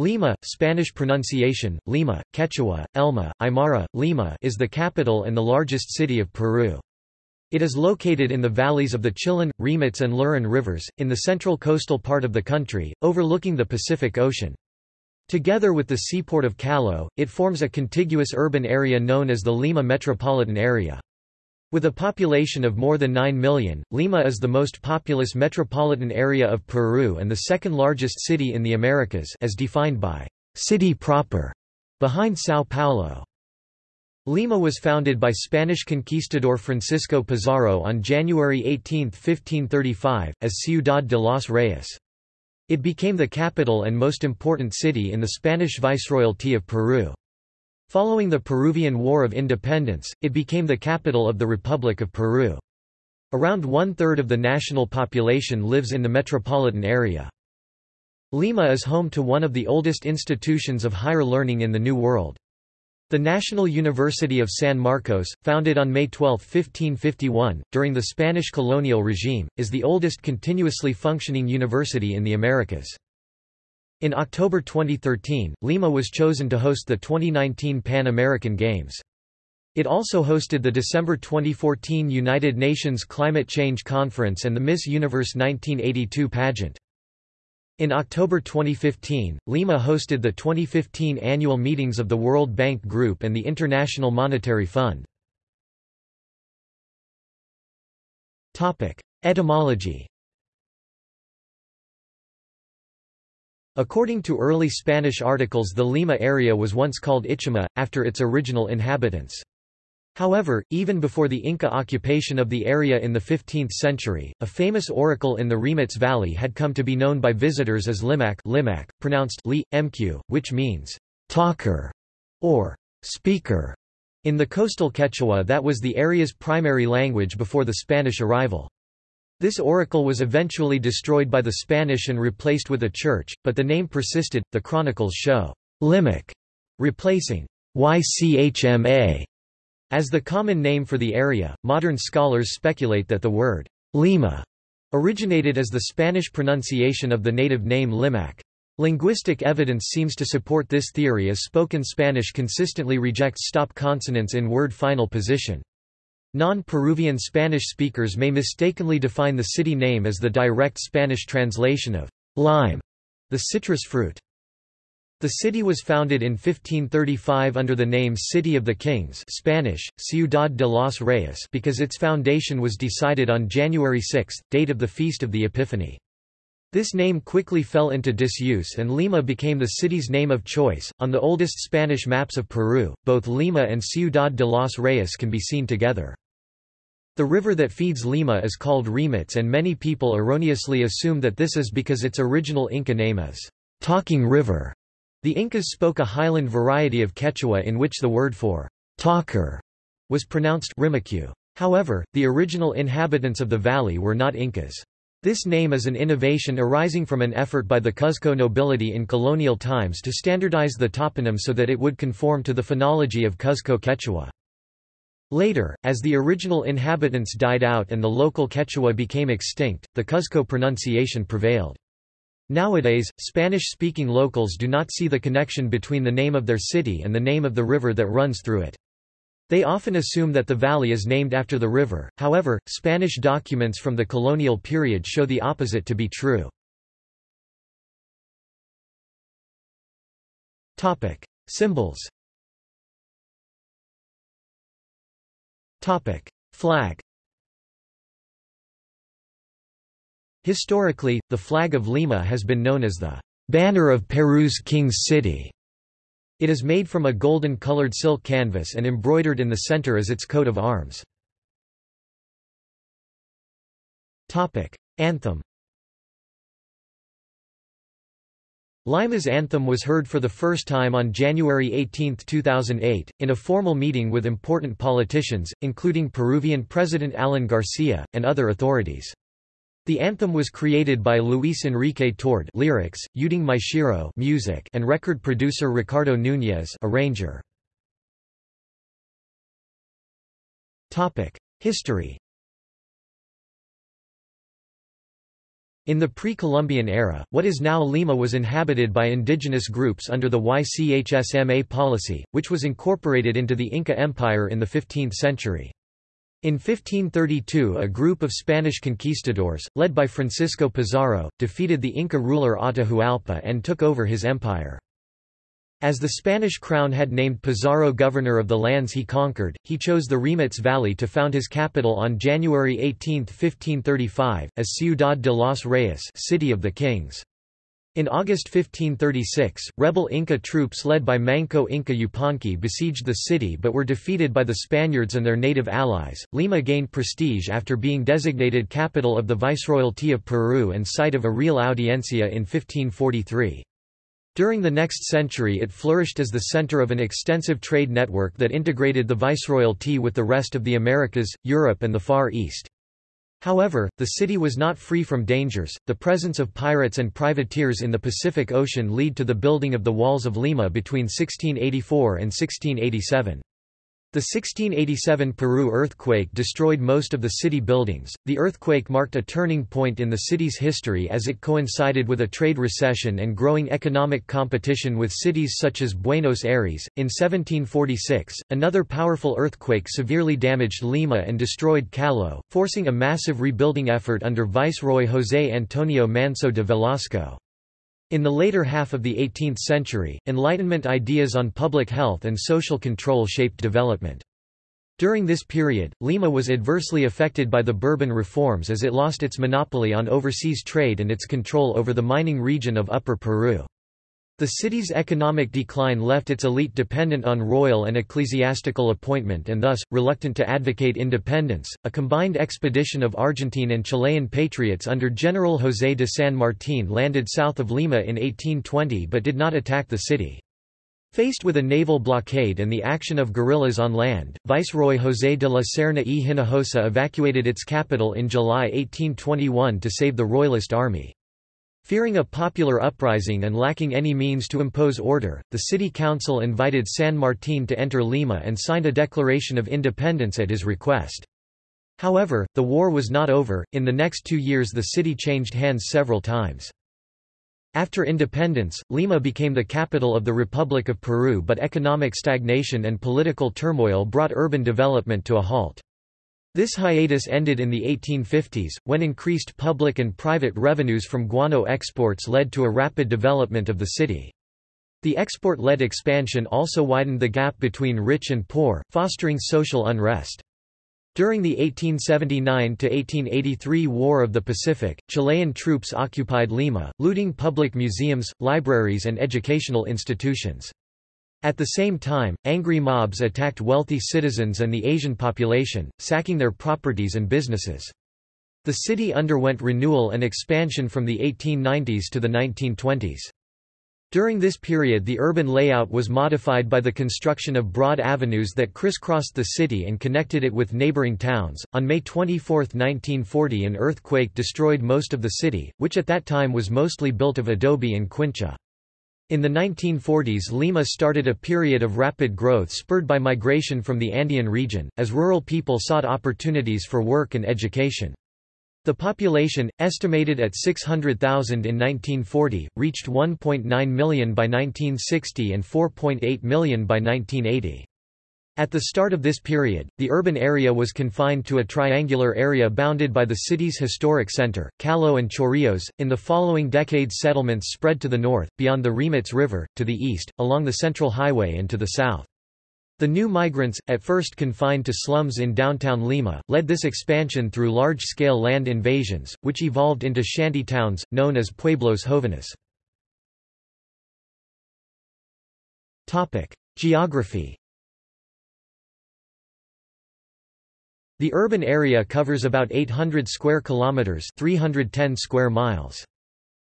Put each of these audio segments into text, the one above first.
Lima, Spanish pronunciation, Lima, Quechua, Elma, Aymara, Lima is the capital and the largest city of Peru. It is located in the valleys of the Chillón, Rímac and Lurin rivers, in the central coastal part of the country, overlooking the Pacific Ocean. Together with the seaport of Callao, it forms a contiguous urban area known as the Lima metropolitan area. With a population of more than 9 million, Lima is the most populous metropolitan area of Peru and the second largest city in the Americas as defined by city proper, behind São Paulo. Lima was founded by Spanish conquistador Francisco Pizarro on January 18, 1535, as Ciudad de los Reyes. It became the capital and most important city in the Spanish Viceroyalty of Peru. Following the Peruvian War of Independence, it became the capital of the Republic of Peru. Around one-third of the national population lives in the metropolitan area. Lima is home to one of the oldest institutions of higher learning in the New World. The National University of San Marcos, founded on May 12, 1551, during the Spanish colonial regime, is the oldest continuously functioning university in the Americas. In October 2013, Lima was chosen to host the 2019 Pan American Games. It also hosted the December 2014 United Nations Climate Change Conference and the Miss Universe 1982 pageant. In October 2015, Lima hosted the 2015 annual meetings of the World Bank Group and the International Monetary Fund. Etymology According to early Spanish articles the Lima area was once called Itchyma, after its original inhabitants. However, even before the Inca occupation of the area in the 15th century, a famous oracle in the Rímac Valley had come to be known by visitors as Limac, Limac pronounced li, mq, which means talker or speaker. In the coastal Quechua that was the area's primary language before the Spanish arrival. This oracle was eventually destroyed by the Spanish and replaced with a church, but the name persisted. The chronicles show Limac replacing Ychma as the common name for the area. Modern scholars speculate that the word Lima originated as the Spanish pronunciation of the native name Limac. Linguistic evidence seems to support this theory as spoken Spanish consistently rejects stop consonants in word final position. Non-Peruvian Spanish speakers may mistakenly define the city name as the direct Spanish translation of lime, the citrus fruit. The city was founded in 1535 under the name City of the Kings Spanish, Ciudad de los Reyes because its foundation was decided on January 6, date of the Feast of the Epiphany. This name quickly fell into disuse and Lima became the city's name of choice. On the oldest Spanish maps of Peru, both Lima and Ciudad de los Reyes can be seen together. The river that feeds Lima is called Rímac and many people erroneously assume that this is because its original Inca name is Talking River. The Incas spoke a highland variety of Quechua in which the word for talker was pronounced Rimacu. However, the original inhabitants of the valley were not Incas. This name is an innovation arising from an effort by the Cuzco nobility in colonial times to standardize the toponym so that it would conform to the phonology of Cuzco Quechua. Later, as the original inhabitants died out and the local Quechua became extinct, the Cuzco pronunciation prevailed. Nowadays, Spanish-speaking locals do not see the connection between the name of their city and the name of the river that runs through it. They often assume that the valley is named after the river, however, Spanish documents from the colonial period show the opposite to be true. Symbols Flag Historically, the flag of Lima has been known as the banner of Peru's King's City. It is made from a golden-colored silk canvas and embroidered in the center as its coat of arms. Anthem Lima's anthem was heard for the first time on January 18, 2008, in a formal meeting with important politicians, including Peruvian President Alan Garcia, and other authorities. The anthem was created by Luis Enrique Tord lyrics, Euding Maeshiro music, and record producer Ricardo Núñez arranger. Topic: History. In the pre-Columbian era, what is now Lima was inhabited by indigenous groups under the YCHSMA policy, which was incorporated into the Inca Empire in the 15th century. In 1532 a group of Spanish conquistadors, led by Francisco Pizarro, defeated the Inca ruler Atahualpa and took over his empire. As the Spanish crown had named Pizarro governor of the lands he conquered, he chose the Rímac Valley to found his capital on January 18, 1535, as Ciudad de los Reyes City of the Kings. In August 1536, rebel Inca troops led by Manco Inca Yupanqui besieged the city but were defeated by the Spaniards and their native allies. Lima gained prestige after being designated capital of the Viceroyalty of Peru and site of a real audiencia in 1543. During the next century it flourished as the center of an extensive trade network that integrated the viceroyalty with the rest of the Americas, Europe and the Far East. However, the city was not free from dangers. The presence of pirates and privateers in the Pacific Ocean lead to the building of the Walls of Lima between 1684 and 1687. The 1687 Peru earthquake destroyed most of the city buildings. The earthquake marked a turning point in the city's history as it coincided with a trade recession and growing economic competition with cities such as Buenos Aires. In 1746, another powerful earthquake severely damaged Lima and destroyed Callao, forcing a massive rebuilding effort under Viceroy José Antonio Manso de Velasco. In the later half of the 18th century, Enlightenment ideas on public health and social control shaped development. During this period, Lima was adversely affected by the Bourbon reforms as it lost its monopoly on overseas trade and its control over the mining region of Upper Peru. The city's economic decline left its elite dependent on royal and ecclesiastical appointment and thus, reluctant to advocate independence. A combined expedition of Argentine and Chilean patriots under General José de San Martín landed south of Lima in 1820 but did not attack the city. Faced with a naval blockade and the action of guerrillas on land, Viceroy José de la Serna y Hinojosa evacuated its capital in July 1821 to save the Royalist army. Fearing a popular uprising and lacking any means to impose order, the city council invited San Martín to enter Lima and signed a declaration of independence at his request. However, the war was not over, in the next two years the city changed hands several times. After independence, Lima became the capital of the Republic of Peru but economic stagnation and political turmoil brought urban development to a halt. This hiatus ended in the 1850s, when increased public and private revenues from guano exports led to a rapid development of the city. The export-led expansion also widened the gap between rich and poor, fostering social unrest. During the 1879–1883 War of the Pacific, Chilean troops occupied Lima, looting public museums, libraries and educational institutions. At the same time, angry mobs attacked wealthy citizens and the Asian population, sacking their properties and businesses. The city underwent renewal and expansion from the 1890s to the 1920s. During this period the urban layout was modified by the construction of broad avenues that crisscrossed the city and connected it with neighboring towns. On May 24, 1940 an earthquake destroyed most of the city, which at that time was mostly built of adobe and quincha. In the 1940s Lima started a period of rapid growth spurred by migration from the Andean region, as rural people sought opportunities for work and education. The population, estimated at 600,000 in 1940, reached 1.9 million by 1960 and 4.8 million by 1980. At the start of this period, the urban area was confined to a triangular area bounded by the city's historic center, Callao and Chorrillos. In the following decades, settlements spread to the north, beyond the Rímac River, to the east, along the Central Highway, and to the south. The new migrants, at first confined to slums in downtown Lima, led this expansion through large-scale land invasions, which evolved into shanty towns, known as pueblos jóvenes. Geography The urban area covers about 800 square kilometers, 310 square miles.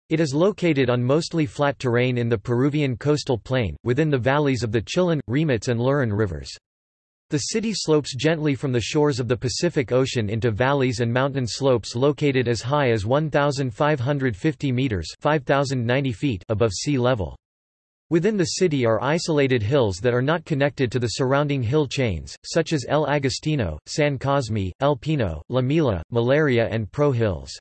It is located on mostly flat terrain in the Peruvian coastal plain, within the valleys of the Chillón, Rímac and Lurin rivers. The city slopes gently from the shores of the Pacific Ocean into valleys and mountain slopes located as high as 1,550 meters (5,090 feet) above sea level. Within the city are isolated hills that are not connected to the surrounding hill chains, such as El Agustino, San Cosme, El Pino, La Milla, Malaria and Pro Hills.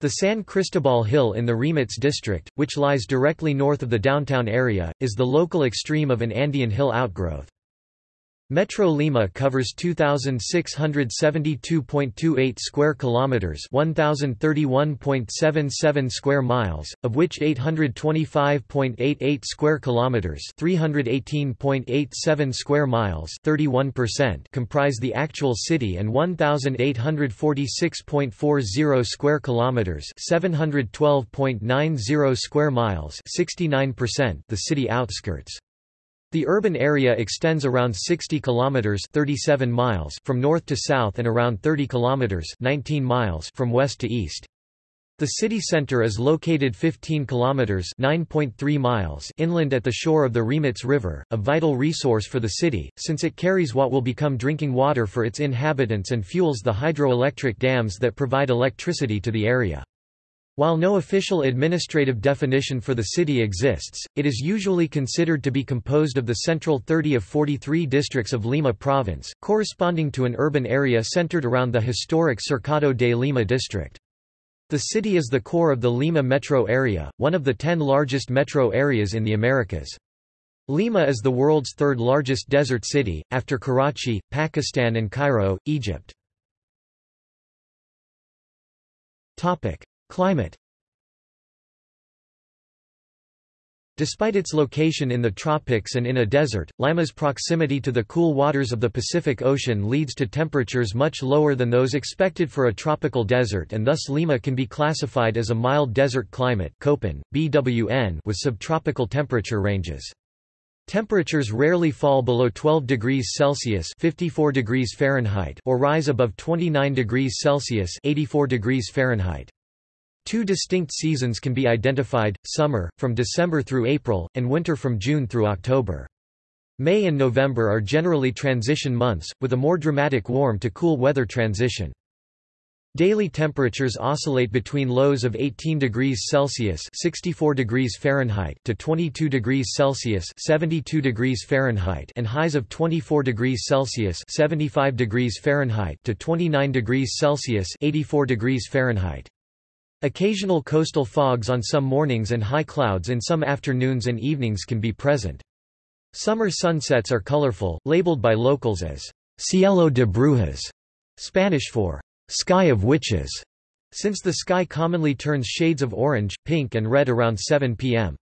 The San Cristobal Hill in the Rímac district, which lies directly north of the downtown area, is the local extreme of an Andean hill outgrowth. Metro Lima covers 2672.28 square kilometers, 1031.77 square miles, of which 825.88 square kilometers, 318.87 square miles, 31% comprise the actual city and 1846.40 square kilometers, 712.90 square miles, 69% the city outskirts. The urban area extends around 60 kilometers 37 miles from north to south and around 30 kilometers 19 miles from west to east. The city center is located 15 kilometers 9.3 miles inland at the shore of the Rímac River, a vital resource for the city since it carries what will become drinking water for its inhabitants and fuels the hydroelectric dams that provide electricity to the area. While no official administrative definition for the city exists, it is usually considered to be composed of the central 30 of 43 districts of Lima province, corresponding to an urban area centered around the historic Cercado de Lima district. The city is the core of the Lima metro area, one of the ten largest metro areas in the Americas. Lima is the world's third largest desert city, after Karachi, Pakistan and Cairo, Egypt. Climate Despite its location in the tropics and in a desert, Lima's proximity to the cool waters of the Pacific Ocean leads to temperatures much lower than those expected for a tropical desert and thus Lima can be classified as a mild desert climate BWN with subtropical temperature ranges. Temperatures rarely fall below 12 degrees Celsius 54 degrees Fahrenheit or rise above 29 degrees Celsius 84 degrees Fahrenheit. Two distinct seasons can be identified, summer, from December through April, and winter from June through October. May and November are generally transition months, with a more dramatic warm to cool weather transition. Daily temperatures oscillate between lows of 18 degrees Celsius (64 degrees Fahrenheit) to 22 degrees Celsius (72 degrees Fahrenheit) and highs of 24 degrees Celsius (75 degrees Fahrenheit) to 29 degrees Celsius (84 degrees Fahrenheit). Occasional coastal fogs on some mornings and high clouds in some afternoons and evenings can be present. Summer sunsets are colorful, labeled by locals as cielo de brujas, Spanish for sky of witches, since the sky commonly turns shades of orange, pink and red around 7 p.m.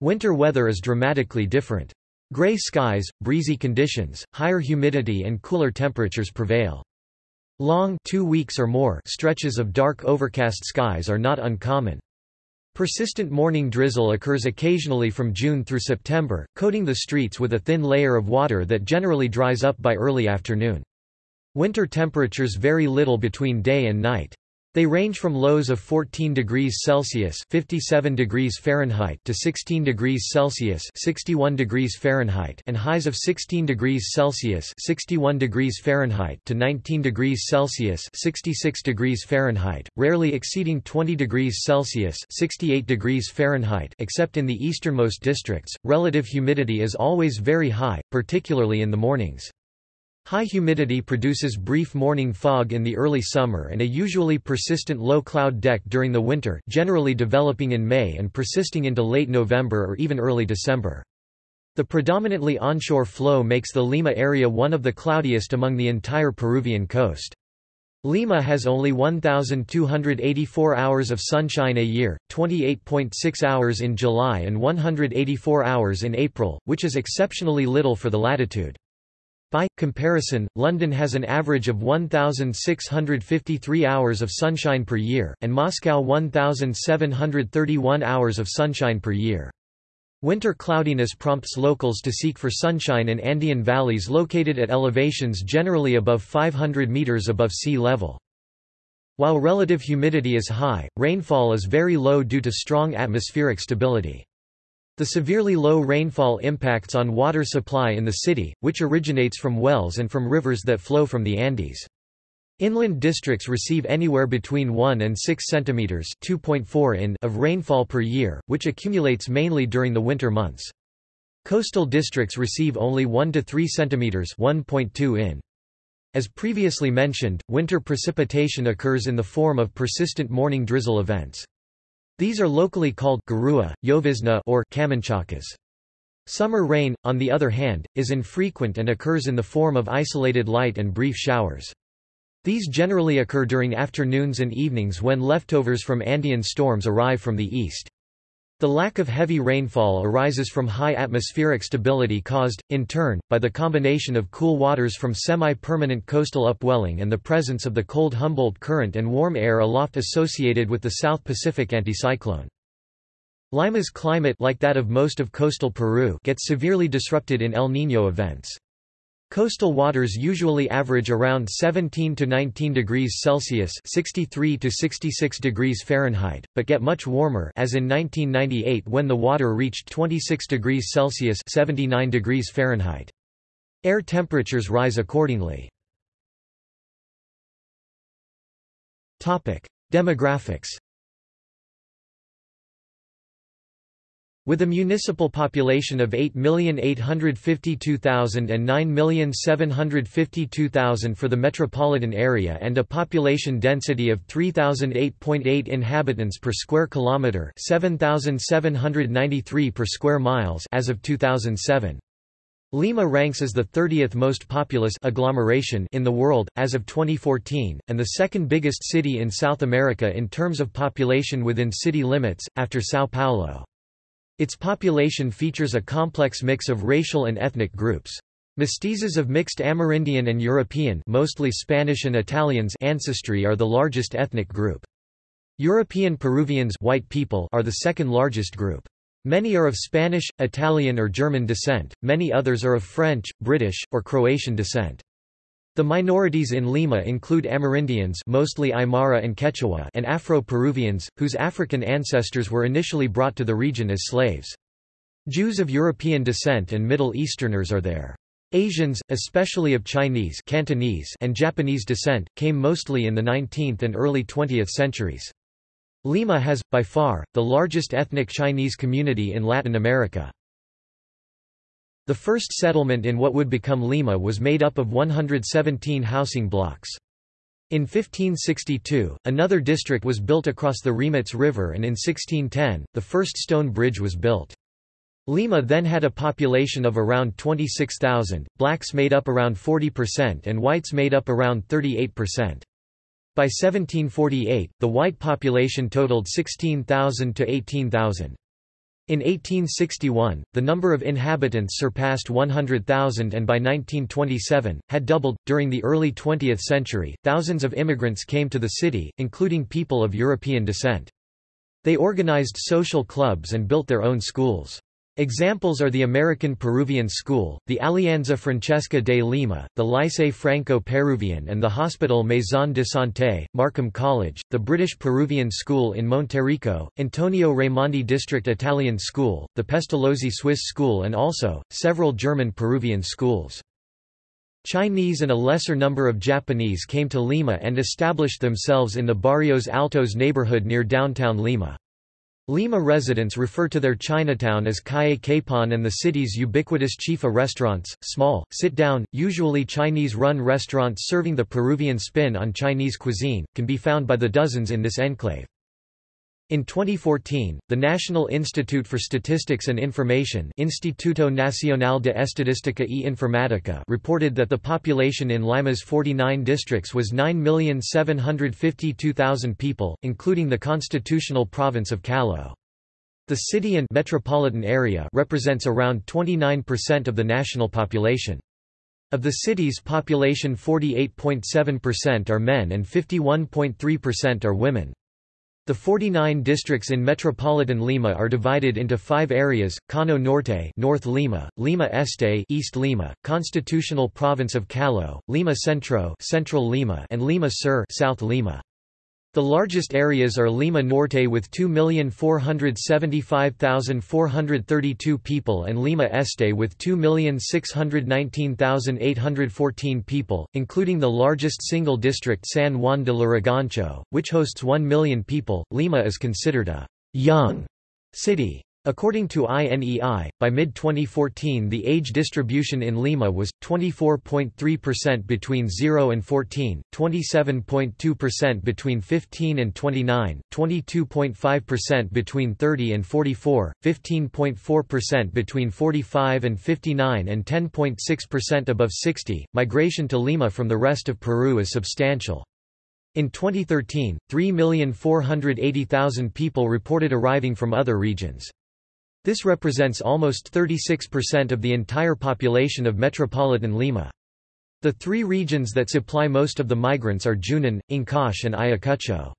Winter weather is dramatically different. Gray skies, breezy conditions, higher humidity and cooler temperatures prevail. Long two weeks or more stretches of dark overcast skies are not uncommon. Persistent morning drizzle occurs occasionally from June through September, coating the streets with a thin layer of water that generally dries up by early afternoon. Winter temperatures vary little between day and night. They range from lows of 14 degrees Celsius (57 degrees Fahrenheit) to 16 degrees Celsius (61 degrees Fahrenheit) and highs of 16 degrees Celsius (61 degrees Fahrenheit) to 19 degrees Celsius (66 degrees Fahrenheit), rarely exceeding 20 degrees Celsius (68 degrees Fahrenheit) except in the easternmost districts. Relative humidity is always very high, particularly in the mornings. High humidity produces brief morning fog in the early summer and a usually persistent low cloud deck during the winter generally developing in May and persisting into late November or even early December. The predominantly onshore flow makes the Lima area one of the cloudiest among the entire Peruvian coast. Lima has only 1,284 hours of sunshine a year, 28.6 hours in July and 184 hours in April, which is exceptionally little for the latitude. By comparison, London has an average of 1,653 hours of sunshine per year, and Moscow 1,731 hours of sunshine per year. Winter cloudiness prompts locals to seek for sunshine in Andean valleys located at elevations generally above 500 meters above sea level. While relative humidity is high, rainfall is very low due to strong atmospheric stability. The severely low rainfall impacts on water supply in the city, which originates from wells and from rivers that flow from the Andes. Inland districts receive anywhere between 1 and 6 centimeters (2.4 in) of rainfall per year, which accumulates mainly during the winter months. Coastal districts receive only 1 to 3 centimeters (1.2 in). As previously mentioned, winter precipitation occurs in the form of persistent morning drizzle events. These are locally called garua, llovizna or camanchacas. Summer rain, on the other hand, is infrequent and occurs in the form of isolated light and brief showers. These generally occur during afternoons and evenings when leftovers from Andean storms arrive from the east. The lack of heavy rainfall arises from high atmospheric stability caused, in turn, by the combination of cool waters from semi-permanent coastal upwelling and the presence of the cold Humboldt current and warm air aloft associated with the South Pacific anticyclone. Lima's climate like that of most of coastal Peru gets severely disrupted in El Niño events. Coastal waters usually average around 17 to 19 degrees Celsius (63 to 66 degrees Fahrenheit), but get much warmer, as in 1998 when the water reached 26 degrees Celsius (79 degrees Fahrenheit). Air temperatures rise accordingly. Topic: Demographics. With a municipal population of 8,852,000 and 9,752,000 for the metropolitan area and a population density of 3,008.8 inhabitants per square kilometre 7,793 per square miles as of 2007. Lima ranks as the 30th most populous agglomeration in the world, as of 2014, and the second biggest city in South America in terms of population within city limits, after São Paulo. Its population features a complex mix of racial and ethnic groups. Mestizos of mixed Amerindian and European mostly Spanish and Italians ancestry are the largest ethnic group. European Peruvians white people are the second largest group. Many are of Spanish, Italian or German descent, many others are of French, British, or Croatian descent. The minorities in Lima include Amerindians mostly Aymara and Quechua and Afro-Peruvians, whose African ancestors were initially brought to the region as slaves. Jews of European descent and Middle Easterners are there. Asians, especially of Chinese Cantonese and Japanese descent, came mostly in the 19th and early 20th centuries. Lima has, by far, the largest ethnic Chinese community in Latin America. The first settlement in what would become Lima was made up of 117 housing blocks. In 1562, another district was built across the Rímac River and in 1610, the first stone bridge was built. Lima then had a population of around 26,000, blacks made up around 40% and whites made up around 38%. By 1748, the white population totaled 16,000 to 18,000. In 1861, the number of inhabitants surpassed 100,000 and by 1927, had doubled. During the early 20th century, thousands of immigrants came to the city, including people of European descent. They organized social clubs and built their own schools. Examples are the American Peruvian School, the Alianza Francesa de Lima, the Lycée Franco-Peruvian and the Hospital Maison de Santé, Markham College, the British Peruvian School in Monterrico, Antonio Raimondi District Italian School, the Pestalozzi Swiss School and also, several German Peruvian schools. Chinese and a lesser number of Japanese came to Lima and established themselves in the Barrios Altos neighborhood near downtown Lima. Lima residents refer to their Chinatown as Calle Capon and the city's ubiquitous chifa restaurants, small, sit-down, usually Chinese-run restaurants serving the Peruvian spin on Chinese cuisine, can be found by the dozens in this enclave. In 2014, the National Institute for Statistics and Information Instituto Nacional de Estadística y Informática reported that the population in Lima's 49 districts was 9,752,000 people, including the constitutional province of Callao. The city and metropolitan area represents around 29% of the national population. Of the city's population 48.7% are men and 51.3% are women. The 49 districts in metropolitan Lima are divided into five areas, Cono Norte North Lima, Lima Este East Lima, Constitutional Province of Callao, Lima Centro Central Lima and Lima Sur South Lima. The largest areas are Lima Norte with 2,475,432 people and Lima Este with 2,619,814 people, including the largest single district San Juan de Lurigancho, which hosts 1 million people. Lima is considered a young city. According to INEI, by mid-2014 the age distribution in Lima was, 24.3% between 0 and 14, 27.2% between 15 and 29, 22.5% between 30 and 44, 15.4% between 45 and 59 and 10.6% above 60. Migration to Lima from the rest of Peru is substantial. In 2013, 3,480,000 people reported arriving from other regions. This represents almost 36% of the entire population of metropolitan Lima. The three regions that supply most of the migrants are Junin, Ancash and Ayacucho.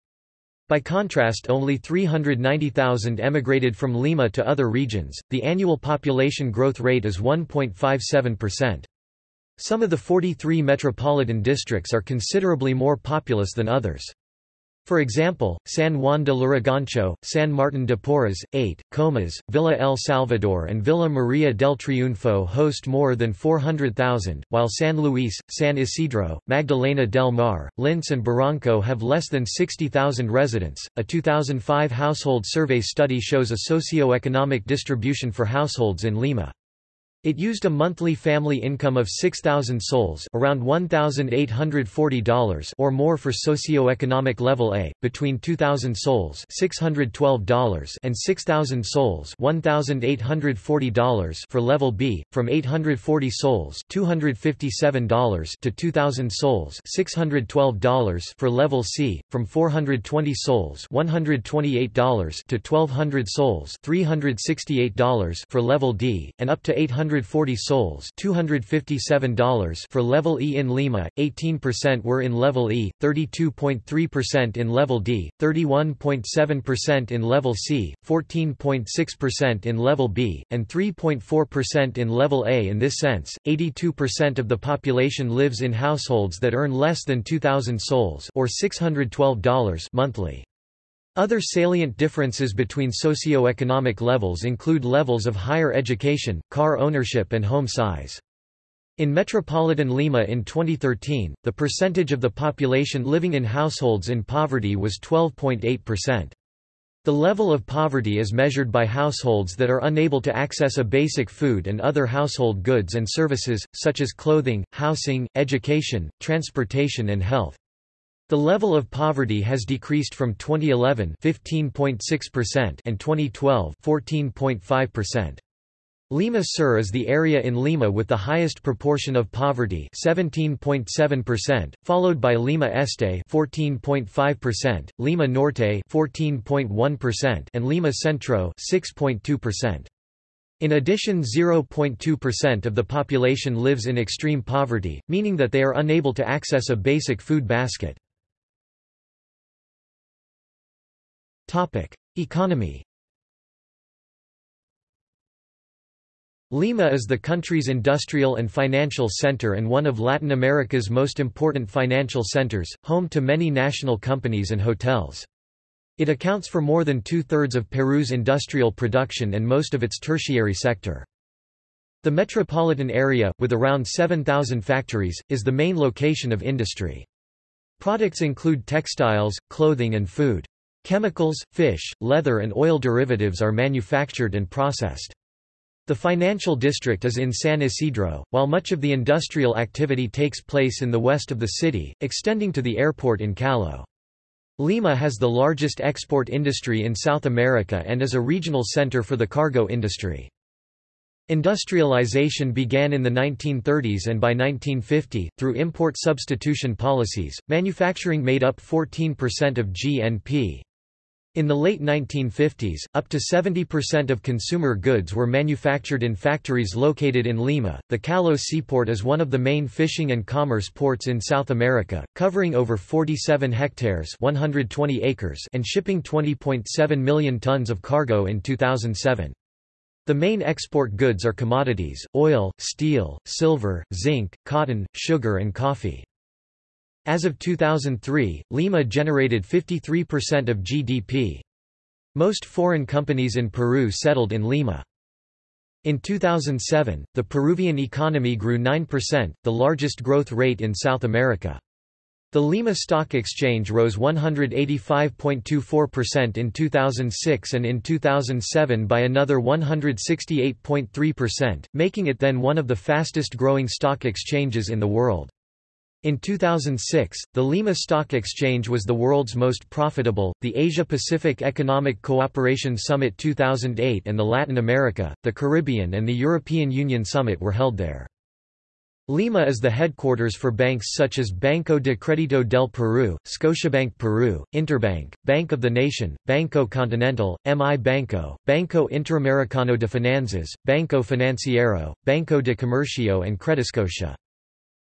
By contrast only 390,000 emigrated from Lima to other regions, the annual population growth rate is 1.57%. Some of the 43 metropolitan districts are considerably more populous than others. For example, San Juan de Lurigancho, San Martin de Porres, Ate, Comas, Villa El Salvador and Villa Maria del Triunfo host more than 400,000, while San Luis, San Isidro, Magdalena del Mar, Lince and Barranco have less than 60,000 residents. A 2005 household survey study shows a socio-economic distribution for households in Lima. It used a monthly family income of 6,000 sols around $1,840 or more for socio-economic level A, between 2,000 sols $612 and 6,000 sols $1,840 for level B, from 840 sols $257 to 2,000 sols $612 for level C, from 420 sols $128 to 1,200 sols $368 for level D, and up to 800 140 sols $257 for level E in Lima, 18% were in level E, 32.3% in level D, 31.7% in level C, 14.6% in level B, and 3.4% in level A in this sense, 82% of the population lives in households that earn less than 2,000 sols or $612 monthly. Other salient differences between socio-economic levels include levels of higher education, car ownership and home size. In metropolitan Lima in 2013, the percentage of the population living in households in poverty was 12.8%. The level of poverty is measured by households that are unable to access a basic food and other household goods and services, such as clothing, housing, education, transportation and health. The level of poverty has decreased from 2011 15.6% and 2012 14.5%. Lima Sur is the area in Lima with the highest proportion of poverty 17.7%, followed by Lima Este 14.5%, Lima Norte 14.1% and Lima Centro 6.2%. In addition 0.2% of the population lives in extreme poverty, meaning that they are unable to access a basic food basket. Economy Lima is the country's industrial and financial center and one of Latin America's most important financial centers, home to many national companies and hotels. It accounts for more than two-thirds of Peru's industrial production and most of its tertiary sector. The metropolitan area, with around 7,000 factories, is the main location of industry. Products include textiles, clothing and food. Chemicals, fish, leather and oil derivatives are manufactured and processed. The financial district is in San Isidro, while much of the industrial activity takes place in the west of the city, extending to the airport in Callao. Lima has the largest export industry in South America and is a regional center for the cargo industry. Industrialization began in the 1930s and by 1950, through import substitution policies, manufacturing made up 14% of GNP. In the late 1950s, up to 70% of consumer goods were manufactured in factories located in Lima. The Callao seaport is one of the main fishing and commerce ports in South America, covering over 47 hectares (120 acres) and shipping 20.7 million tons of cargo in 2007. The main export goods are commodities: oil, steel, silver, zinc, cotton, sugar and coffee. As of 2003, Lima generated 53% of GDP. Most foreign companies in Peru settled in Lima. In 2007, the Peruvian economy grew 9%, the largest growth rate in South America. The Lima Stock Exchange rose 185.24% in 2006 and in 2007 by another 168.3%, making it then one of the fastest growing stock exchanges in the world. In 2006, the Lima Stock Exchange was the world's most profitable. The Asia Pacific Economic Cooperation Summit 2008 and the Latin America, the Caribbean, and the European Union Summit were held there. Lima is the headquarters for banks such as Banco de Crédito del Perú, Scotiabank Peru, Interbank, Bank of the Nation, Banco Continental, MI Banco, Banco Interamericano de Finanzas, Banco Financiero, Banco de Comercio and Crediscotia.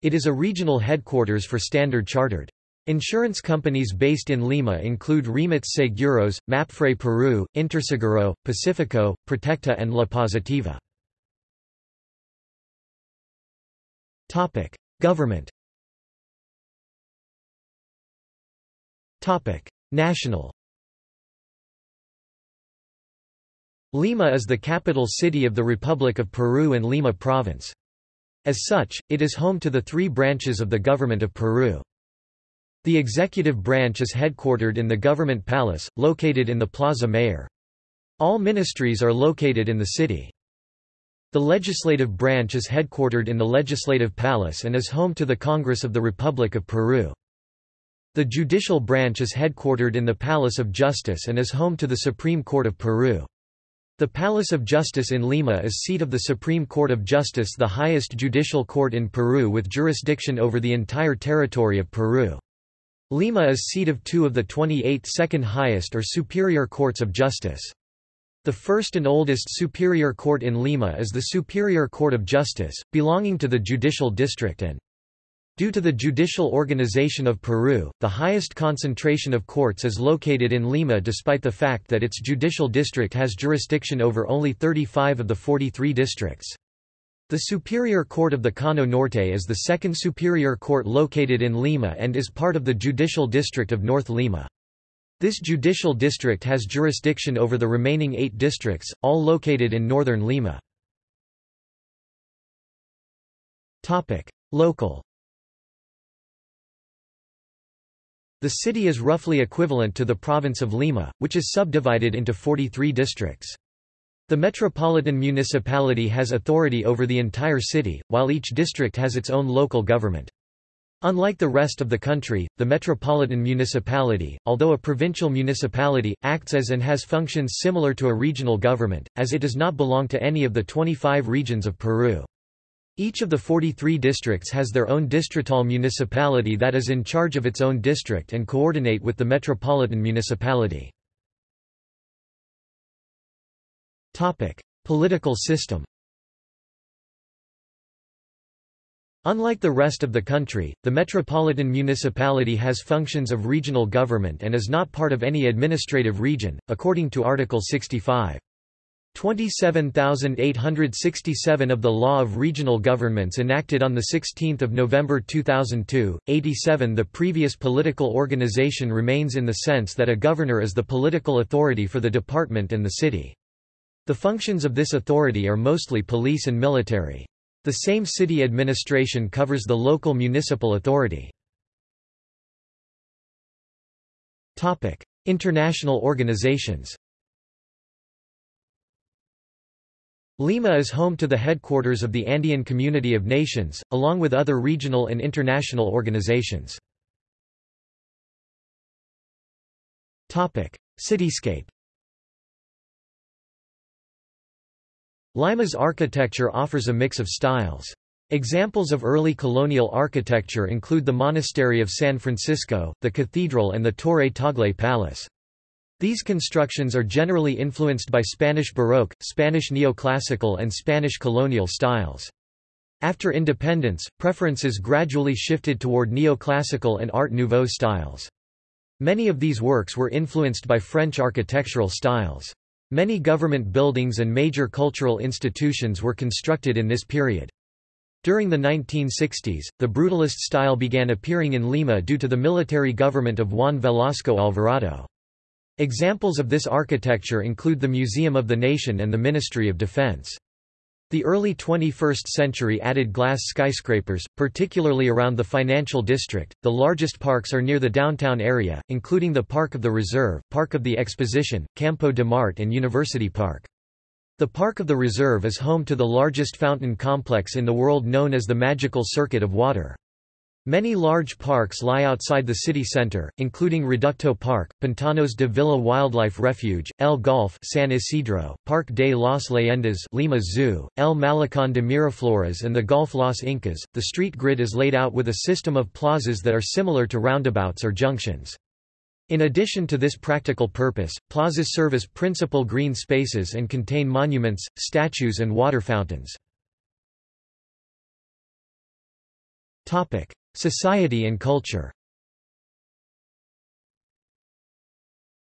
It is a regional headquarters for Standard Chartered. Insurance companies based in Lima include Rímac Seguros, Mapfre Peru, Interseguro, Pacifico, Protecta and La Positiva. Topic: Government. Topic: National. Lima is the capital city of the Republic of Peru and Lima Province. As such, it is home to the three branches of the Government of Peru. The executive branch is headquartered in the Government Palace, located in the Plaza Mayor. All ministries are located in the city. The legislative branch is headquartered in the Legislative Palace and is home to the Congress of the Republic of Peru. The judicial branch is headquartered in the Palace of Justice and is home to the Supreme Court of Peru. The Palace of Justice in Lima is seat of the Supreme Court of Justice the highest judicial court in Peru with jurisdiction over the entire territory of Peru. Lima is seat of two of the 28 second highest or superior courts of justice. The first and oldest superior court in Lima is the Superior Court of Justice, belonging to the Judicial District and Due to the judicial organization of Peru, the highest concentration of courts is located in Lima despite the fact that its judicial district has jurisdiction over only 35 of the 43 districts. The Superior Court of the Cono Norte is the second superior court located in Lima and is part of the judicial district of North Lima. This judicial district has jurisdiction over the remaining eight districts, all located in northern Lima. Local The city is roughly equivalent to the province of Lima, which is subdivided into 43 districts. The metropolitan municipality has authority over the entire city, while each district has its own local government. Unlike the rest of the country, the metropolitan municipality, although a provincial municipality, acts as and has functions similar to a regional government, as it does not belong to any of the 25 regions of Peru. Each of the 43 districts has their own distrital municipality that is in charge of its own district and coordinate with the metropolitan municipality. Political system Unlike the rest of the country, the metropolitan municipality has functions of regional government and is not part of any administrative region, according to Article 65. 27,867 of the Law of Regional Governments enacted on 16 November 2002, 87 The previous political organization remains in the sense that a governor is the political authority for the department and the city. The functions of this authority are mostly police and military. The same city administration covers the local municipal authority. International organizations Lima is home to the headquarters of the Andean Community of Nations, along with other regional and international organizations. Cityscape Lima's architecture offers a mix of styles. Examples of early colonial architecture include the Monastery of San Francisco, the Cathedral and the Torre Tagle Palace. These constructions are generally influenced by Spanish Baroque, Spanish neoclassical and Spanish colonial styles. After independence, preferences gradually shifted toward neoclassical and Art Nouveau styles. Many of these works were influenced by French architectural styles. Many government buildings and major cultural institutions were constructed in this period. During the 1960s, the brutalist style began appearing in Lima due to the military government of Juan Velasco Alvarado. Examples of this architecture include the Museum of the Nation and the Ministry of Defense. The early 21st century added glass skyscrapers, particularly around the financial district. The largest parks are near the downtown area, including the Park of the Reserve, Park of the Exposition, Campo de Marte, and University Park. The Park of the Reserve is home to the largest fountain complex in the world known as the Magical Circuit of Water. Many large parks lie outside the city center, including Reducto Park, Pantanos de Villa Wildlife Refuge, El Golf San Isidro, Parque de las Leyendas Lima Zoo, El Malecón de Miraflores and the Golf Los Incas. The street grid is laid out with a system of plazas that are similar to roundabouts or junctions. In addition to this practical purpose, plazas serve as principal green spaces and contain monuments, statues and water fountains. Society and culture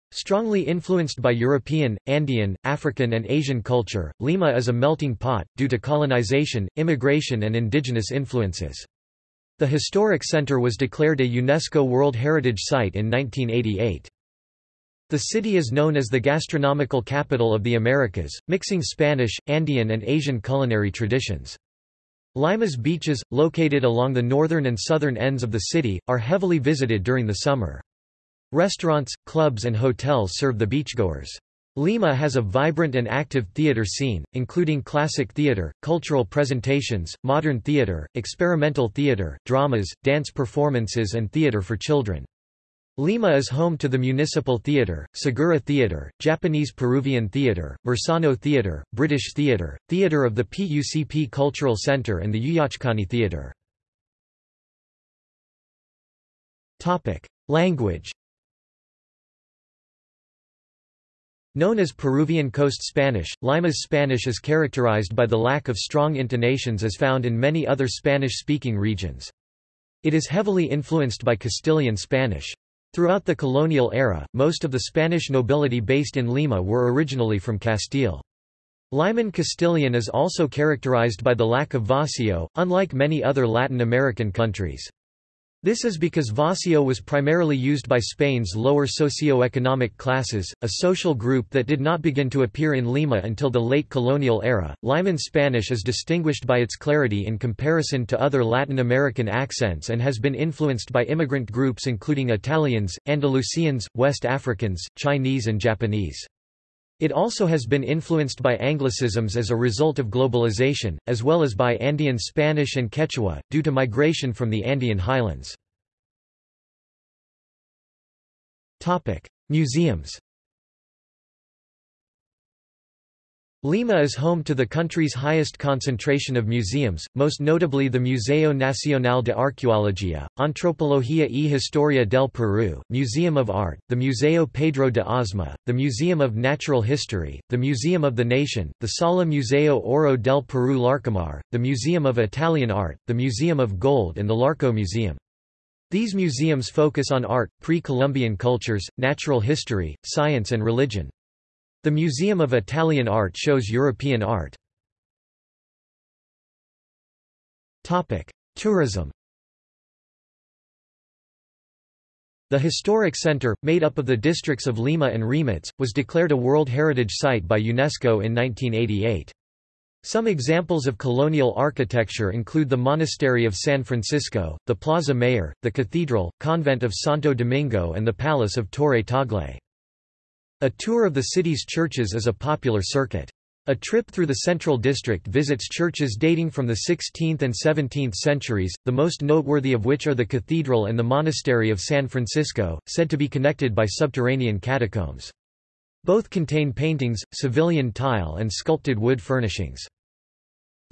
Strongly influenced by European, Andean, African and Asian culture, Lima is a melting pot, due to colonization, immigration and indigenous influences. The historic center was declared a UNESCO World Heritage Site in 1988. The city is known as the gastronomical capital of the Americas, mixing Spanish, Andean and Asian culinary traditions. Lima's beaches, located along the northern and southern ends of the city, are heavily visited during the summer. Restaurants, clubs and hotels serve the beachgoers. Lima has a vibrant and active theater scene, including classic theater, cultural presentations, modern theater, experimental theater, dramas, dance performances and theater for children. Lima is home to the Municipal Theatre, Segura Theatre, Japanese Peruvian Theatre, Marsano Theatre, British Theatre, Theatre of the PUCP Cultural Centre and the Yuyachkani Theatre. Language Known as Peruvian Coast Spanish, Lima's Spanish is characterized by the lack of strong intonations as found in many other Spanish-speaking regions. It is heavily influenced by Castilian Spanish. Throughout the colonial era, most of the Spanish nobility based in Lima were originally from Castile. Liman Castilian is also characterized by the lack of voseo, unlike many other Latin American countries. This is because voseo was primarily used by Spain's lower socio-economic classes, a social group that did not begin to appear in Lima until the late colonial era. Liman Spanish is distinguished by its clarity in comparison to other Latin American accents and has been influenced by immigrant groups including Italians, Andalusians, West Africans, Chinese and Japanese. It also has been influenced by Anglicisms as a result of globalization, as well as by Andean Spanish and Quechua, due to migration from the Andean highlands. Museums Lima is home to the country's highest concentration of museums, most notably the Museo Nacional de Arqueología, Antropología y Historia del Perú, Museum of Art, the Museo Pedro de Osma, the Museum of Natural History, the Museum of the Nation, the Sala Museo Oro del Perú Larcomar, the Museum of Italian Art, the Museum of Gold and the Larco Museum. These museums focus on art, pre-Columbian cultures, natural history, science and religion. The Museum of Italian Art shows European art. Tourism The historic center, made up of the districts of Lima and Rímac, was declared a World Heritage Site by UNESCO in 1988. Some examples of colonial architecture include the Monastery of San Francisco, the Plaza Mayor, the Cathedral, Convent of Santo Domingo and the Palace of Torre Tagle. A tour of the city's churches is a popular circuit. A trip through the Central District visits churches dating from the 16th and 17th centuries, the most noteworthy of which are the Cathedral and the Monastery of San Francisco, said to be connected by subterranean catacombs. Both contain paintings, Sevillian tile and sculpted wood furnishings.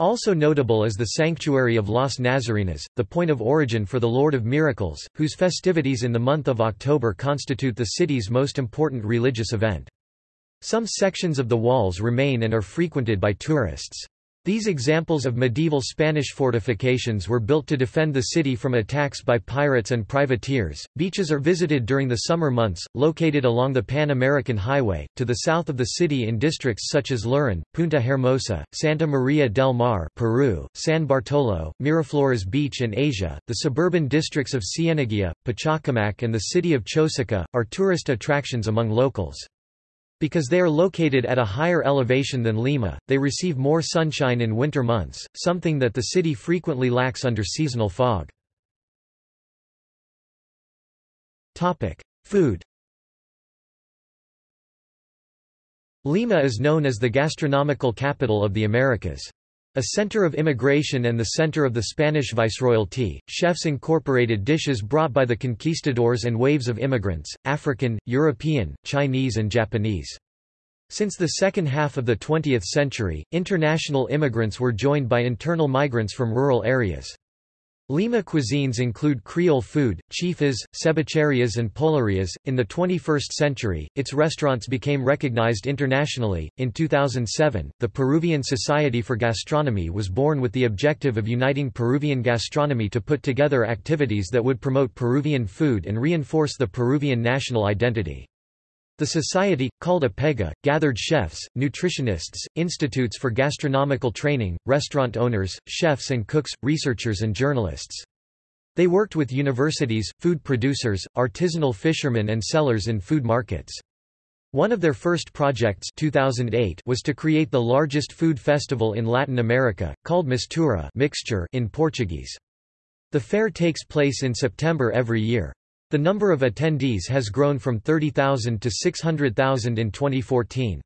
Also notable is the Sanctuary of Las Nazarenas, the point of origin for the Lord of Miracles, whose festivities in the month of October constitute the city's most important religious event. Some sections of the walls remain and are frequented by tourists. These examples of medieval Spanish fortifications were built to defend the city from attacks by pirates and privateers. Beaches are visited during the summer months, located along the Pan American Highway, to the south of the city in districts such as Lurin, Punta Hermosa, Santa Maria del Mar, Peru, San Bartolo, Miraflores Beach, and Asia. The suburban districts of Cieneguilla, Pachacamac, and the city of Chosica are tourist attractions among locals. Because they are located at a higher elevation than Lima, they receive more sunshine in winter months, something that the city frequently lacks under seasonal fog. Food Lima is known as the gastronomical capital of the Americas. A center of immigration and the center of the Spanish Viceroyalty, chefs incorporated dishes brought by the conquistadors and waves of immigrants, African, European, Chinese and Japanese. Since the second half of the 20th century, international immigrants were joined by internal migrants from rural areas. Lima cuisines include Creole food, chifas, cevicherias, and pollerías. In the 21st century, its restaurants became recognized internationally. In 2007, the Peruvian Society for Gastronomy was born with the objective of uniting Peruvian gastronomy to put together activities that would promote Peruvian food and reinforce the Peruvian national identity. The society, called APEGA, gathered chefs, nutritionists, institutes for gastronomical training, restaurant owners, chefs and cooks, researchers and journalists. They worked with universities, food producers, artisanal fishermen and sellers in food markets. One of their first projects 2008 was to create the largest food festival in Latin America, called Mistura mixture in Portuguese. The fair takes place in September every year. The number of attendees has grown from 30,000 to 600,000 in 2014.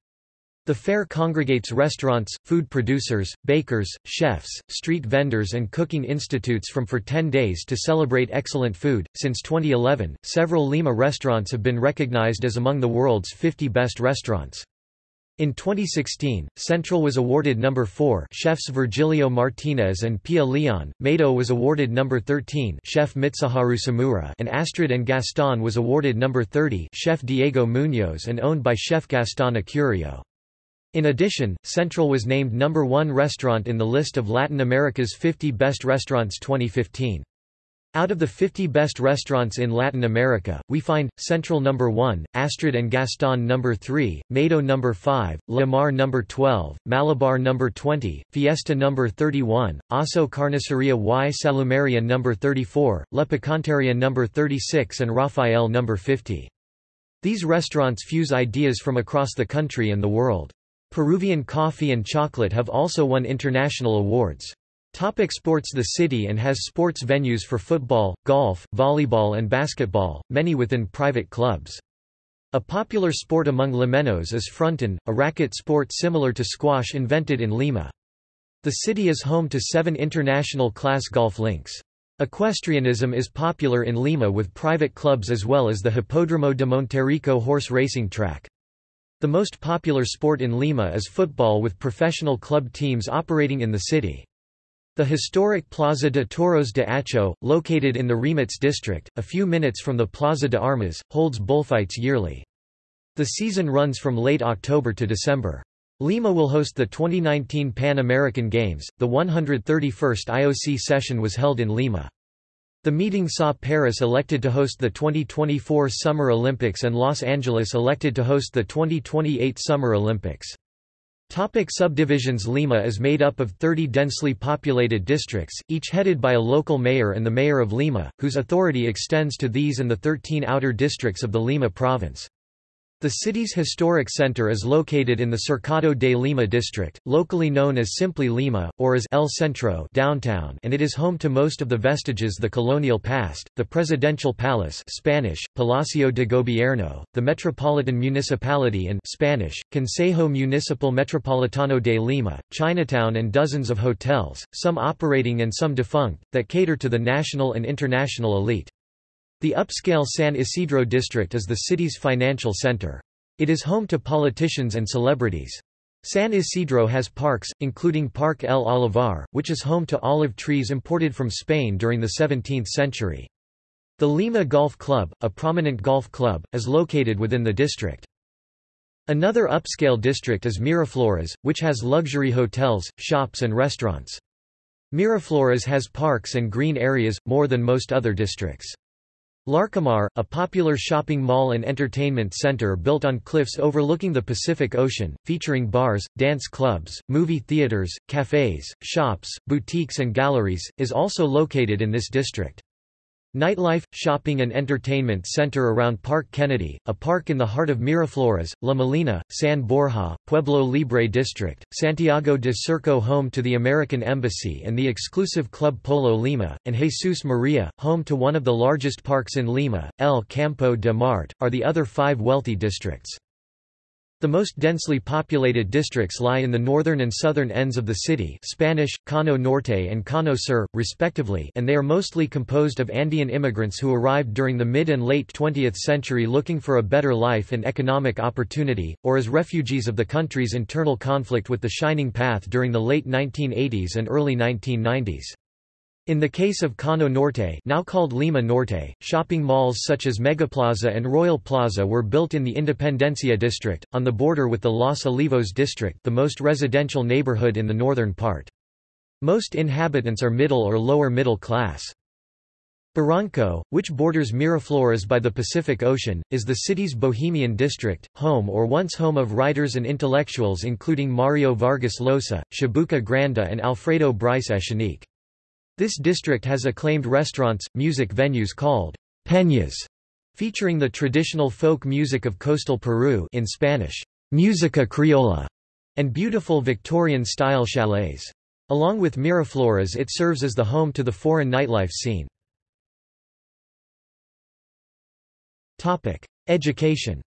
The fair congregates restaurants, food producers, bakers, chefs, street vendors, and cooking institutes from for 10 days to celebrate excellent food. Since 2011, several Lima restaurants have been recognized as among the world's 50 best restaurants. In 2016, Central was awarded number 4 chefs Virgilio Martinez and Pia Leon, Maido was awarded number 13 chef Mitsuharu Tsumura and Astrid and Gaston was awarded number 30 chef Diego Munoz and owned by chef Gaston Acurio. In addition, Central was named number 1 restaurant in the list of Latin America's 50 best restaurants 2015. Out of the 50 best restaurants in Latin America, we find Central number 1, Astrid and Gaston number 3, Maido number 5, La Mar number 12, Malabar number 20, Fiesta number 31, Aso Carniceria y Salumeria number 34, La Picanteria number 36 and Rafael number 50. These restaurants fuse ideas from across the country and the world. Peruvian coffee and chocolate have also won international awards. Topic sports The city and has sports venues for football, golf, volleyball and basketball, many within private clubs. A popular sport among Limeños is fronton, a racket sport similar to squash invented in Lima. The city is home to seven international class golf links. Equestrianism is popular in Lima with private clubs as well as the Hipódromo de Monterrico horse racing track. The most popular sport in Lima is football with professional club teams operating in the city. The historic Plaza de Toros de Acho, located in the Rímac district, a few minutes from the Plaza de Armas, holds bullfights yearly. The season runs from late October to December. Lima will host the 2019 Pan American Games. The 131st IOC session was held in Lima. The meeting saw Paris elected to host the 2024 Summer Olympics and Los Angeles elected to host the 2028 Summer Olympics. Topic subdivisions Lima is made up of 30 densely populated districts, each headed by a local mayor and the mayor of Lima, whose authority extends to these and the 13 outer districts of the Lima province. The city's historic center is located in the Cercado de Lima district, locally known as simply Lima, or as El Centro downtown and it is home to most of the vestiges the colonial past, the Presidential Palace Spanish, Palacio de Gobierno, the Metropolitan Municipality and Spanish, Consejo Municipal Metropolitano de Lima, Chinatown and dozens of hotels, some operating and some defunct, that cater to the national and international elite. The upscale San Isidro district is the city's financial center. It is home to politicians and celebrities. San Isidro has parks, including Park El Olivar, which is home to olive trees imported from Spain during the 17th century. The Lima Golf Club, a prominent golf club, is located within the district. Another upscale district is Miraflores, which has luxury hotels, shops and restaurants. Miraflores has parks and green areas, more than most other districts. Larcomar, a popular shopping mall and entertainment center built on cliffs overlooking the Pacific Ocean, featuring bars, dance clubs, movie theaters, cafes, shops, boutiques and galleries, is also located in this district. Nightlife, shopping and entertainment center around Park Kennedy, a park in the heart of Miraflores, La Molina, San Borja, Pueblo Libre District, Santiago de Surco home to the American Embassy and the exclusive Club Polo Lima, and Jesus Maria, home to one of the largest parks in Lima, El Campo de Marte, are the other five wealthy districts. The most densely populated districts lie in the northern and southern ends of the city Spanish, Cono Norte and Cono Sur, respectively and they are mostly composed of Andean immigrants who arrived during the mid and late 20th century looking for a better life and economic opportunity, or as refugees of the country's internal conflict with the Shining Path during the late 1980s and early 1990s. In the case of Cono Norte now called Lima Norte, shopping malls such as Megaplaza and Royal Plaza were built in the Independencia district, on the border with the Los Olivos district the most residential neighborhood in the northern part. Most inhabitants are middle or lower middle class. Barranco, which borders Miraflores by the Pacific Ocean, is the city's bohemian district, home or once home of writers and intellectuals including Mario Vargas Llosa, Chabuca Granda and Alfredo Bryce Echenique. This district has acclaimed restaurants, music venues called peñas, featuring the traditional folk music of coastal Peru in Spanish, música criolla, and beautiful Victorian-style chalets. Along with Miraflores it serves as the home to the foreign nightlife scene. Education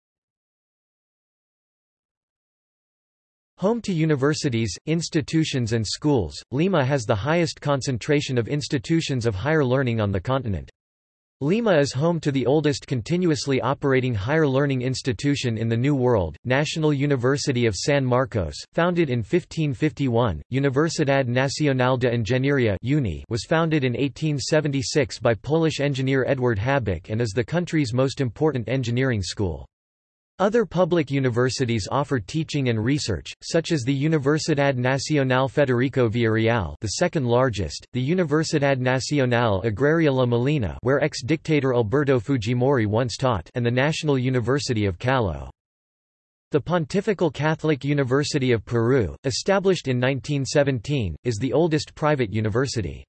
Home to universities, institutions and schools, Lima has the highest concentration of institutions of higher learning on the continent. Lima is home to the oldest continuously operating higher learning institution in the New World, National University of San Marcos, founded in 1551. Universidad Nacional de Ingeniería (UNI) was founded in 1876 by Polish engineer Edward Habich and is the country's most important engineering school. Other public universities offer teaching and research, such as the Universidad Nacional Federico Villarreal the second largest, the Universidad Nacional Agraria La Molina where ex-dictator Alberto Fujimori once taught and the National University of Callao. The Pontifical Catholic University of Peru, established in 1917, is the oldest private university.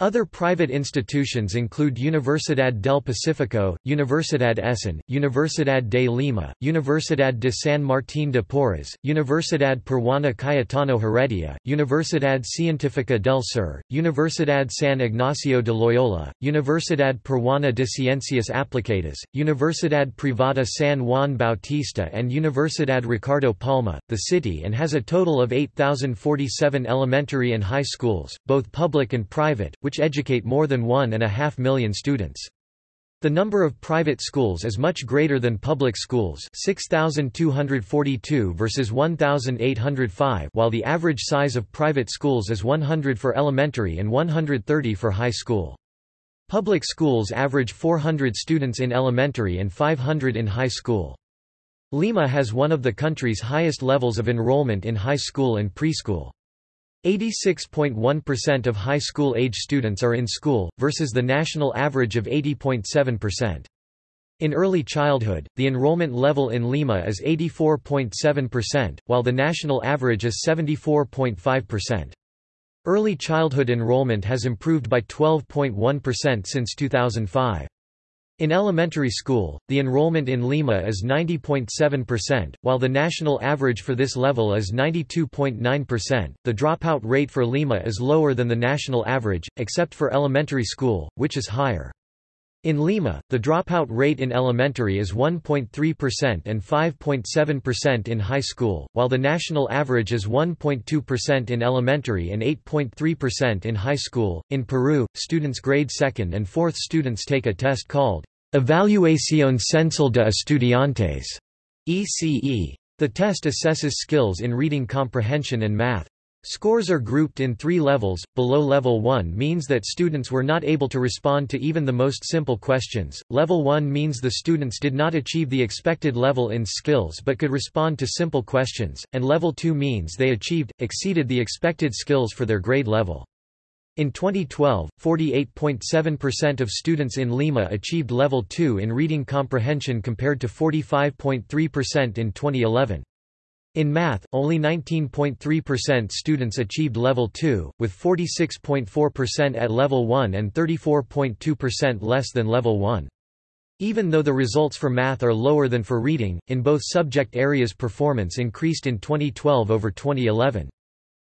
Other private institutions include Universidad del Pacífico, Universidad ESAN, Universidad de Lima, Universidad de San Martín de Porres, Universidad Peruana Cayetano Heredia, Universidad Científica del Sur, Universidad San Ignacio de Loyola, Universidad Peruana de Ciencias Aplicadas, Universidad Privada San Juan Bautista and Universidad Ricardo Palma, the city and has a total of 8,047 elementary and high schools, both public and private, which educate more than one and a half million students. The number of private schools is much greater than public schools 6,242 versus 1,805 while the average size of private schools is 100 for elementary and 130 for high school. Public schools average 400 students in elementary and 500 in high school. Lima has one of the country's highest levels of enrollment in high school and preschool. 86.1% of high school age students are in school, versus the national average of 80.7%. In early childhood, the enrollment level in Lima is 84.7%, while the national average is 74.5%. Early childhood enrollment has improved by 12.1% since 2005. In elementary school, the enrollment in Lima is 90.7%, while the national average for this level is 92.9%. The dropout rate for Lima is lower than the national average, except for elementary school, which is higher. In Lima, the dropout rate in elementary is 1.3% and 5.7% in high school, while the national average is 1.2% in elementary and 8.3% in high school. In Peru, students grade 2nd and 4th students take a test called Evaluación Censal de Estudiantes, ECE. The test assesses skills in reading comprehension and math. Scores are grouped in three levels. Below level 1 means that students were not able to respond to even the most simple questions. Level 1 means the students did not achieve the expected level in skills but could respond to simple questions, and level 2 means they achieved, exceeded the expected skills for their grade level. In 2012, 48.7% of students in Lima achieved level 2 in reading comprehension compared to 45.3% in 2011. In math, only 19.3% students achieved level 2, with 46.4% at level 1 and 34.2% less than level 1. Even though the results for math are lower than for reading, in both subject areas performance increased in 2012 over 2011.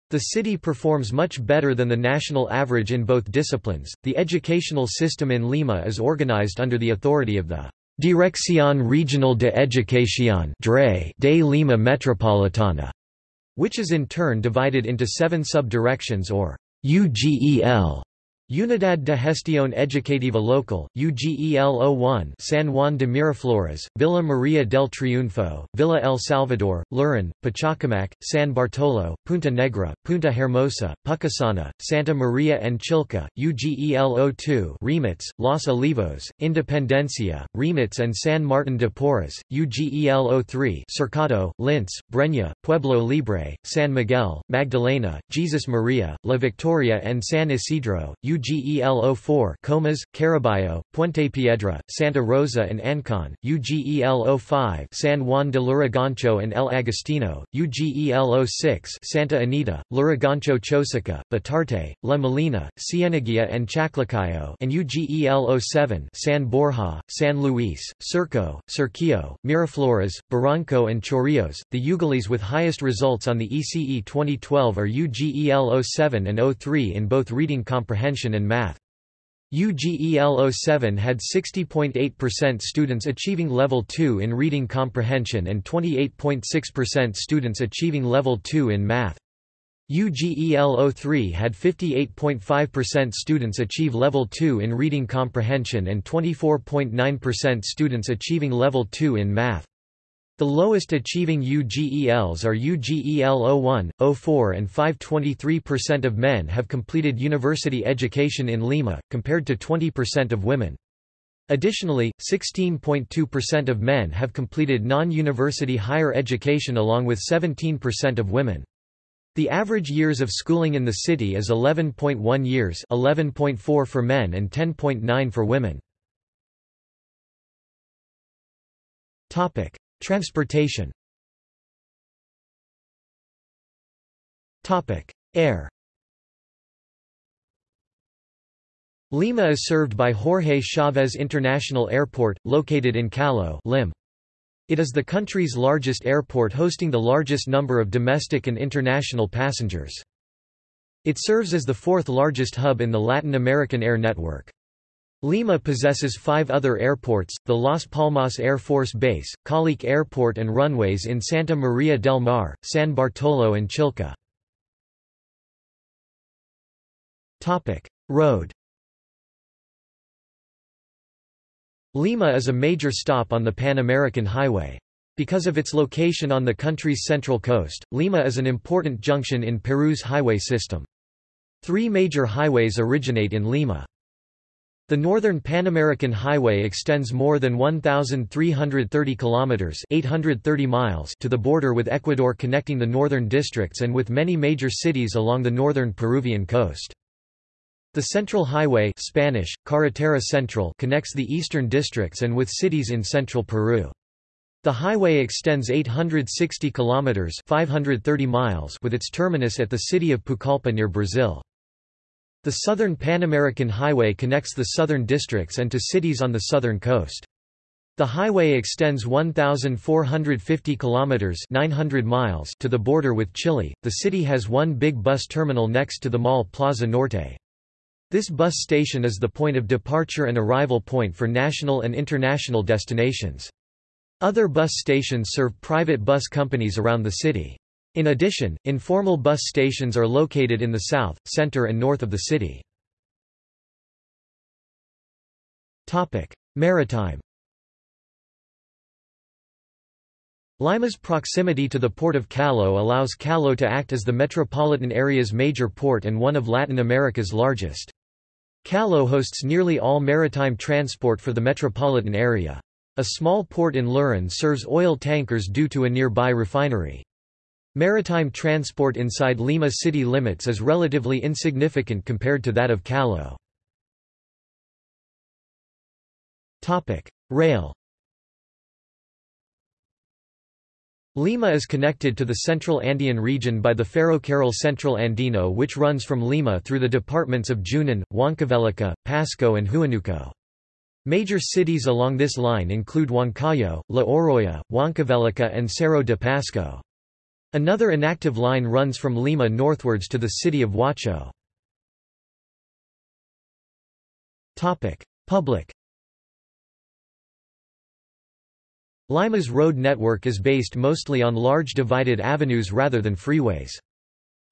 The city performs much better than the national average in both disciplines. The educational system in Lima is organized under the authority of the Dirección Regional de Educación de Lima Metropolitana, which is in turn divided into seven sub-directions or UGEL. Unidad de Gestión Educativa Local, UGEL-01 San Juan de Miraflores, Villa María del Triunfo, Villa El Salvador, Lurin, Pachacamac, San Bartolo, Punta Negra, Punta Hermosa, Pucusana, Santa Maria and Chilca, UGEL-02 Rímac, Los Olivos, Independencia, Rímac and San Martin de Porres, UGEL-03 Cercado, Lince, Breña, Pueblo Libre, San Miguel, Magdalena, Jesus Maria, La Victoria and San Isidro, UGEL-04 Comas, Carabayllo, Puente Piedra, Santa Rosa and Ancon, UGEL-05 San Juan de Lurigancho and El Agustino, UGEL-06 Santa Anita, Lurigancho Chosica, Batarte, La Molina, Cieneguilla and Chaclacayo and UGEL-07 San Borja, San Luis, Surco, Surquillo, Miraflores, Barranco and Chorrillos. The Ugalis with highest results on the ECE 2012 are UGEL-07 and 03 in both reading comprehension and math. UGEL 07 had 60.8% students achieving Level 2 in reading comprehension and 28.6% students achieving Level 2 in math. UGEL 03 had 58.5% students achieve Level 2 in reading comprehension and 24.9% students achieving Level 2 in math. The lowest achieving UGELs are UGEL 01, 04 and 5.23% of men have completed university education in Lima, compared to 20% of women. Additionally, 16.2% of men have completed non-university higher education along with 17% of women. The average years of schooling in the city is 11.1 years 11.4 for men and 10.9 for women. Transportation Air Lima is served by Jorge Chavez International Airport, located in Callao Lim. It is the country's largest airport hosting the largest number of domestic and international passengers. It serves as the fourth largest hub in the Latin American air network. Lima possesses five other airports, the Las Palmas Air Force Base, Collique Airport and runways in Santa Maria del Mar, San Bartolo and Chilca. Road Lima is a major stop on the Pan American Highway. Because of its location on the country's central coast, Lima is an important junction in Peru's highway system. Three major highways originate in Lima. The Northern Pan American Highway extends more than 1,330 kilometers (830 miles) to the border with Ecuador, connecting the northern districts and with many major cities along the northern Peruvian coast. The Central Highway (Spanish: Carretera Central) connects the eastern districts and with cities in central Peru. The highway extends 860 kilometers (530 miles) with its terminus at the city of Pucallpa near Brazil. The Southern Pan American Highway connects the southern districts and to cities on the southern coast. The highway extends 1450 kilometers 900 miles to the border with Chile. The city has one big bus terminal next to the mall Plaza Norte. This bus station is the point of departure and arrival point for national and international destinations. Other bus stations serve private bus companies around the city. In addition, informal bus stations are located in the south, center and north of the city. Maritime Lima's proximity to the port of Callao allows Callao to act as the metropolitan area's major port and one of Latin America's largest. Callao hosts nearly all maritime transport for the metropolitan area. A small port in Lurin serves oil tankers due to a nearby refinery. Maritime transport inside Lima city limits is relatively insignificant compared to that of Callao. Rail Lima is connected to the Central Andean region by the Ferrocarril Central Andino which runs from Lima through the departments of Junín, Huancavelica, Pasco and Huánuco. Major cities along this line include Huancayo, La Oroya, Huancavelica and Cerro de Pasco. Another inactive line runs from Lima northwards to the city of Huacho. Public Lima's road network is based mostly on large divided avenues rather than freeways.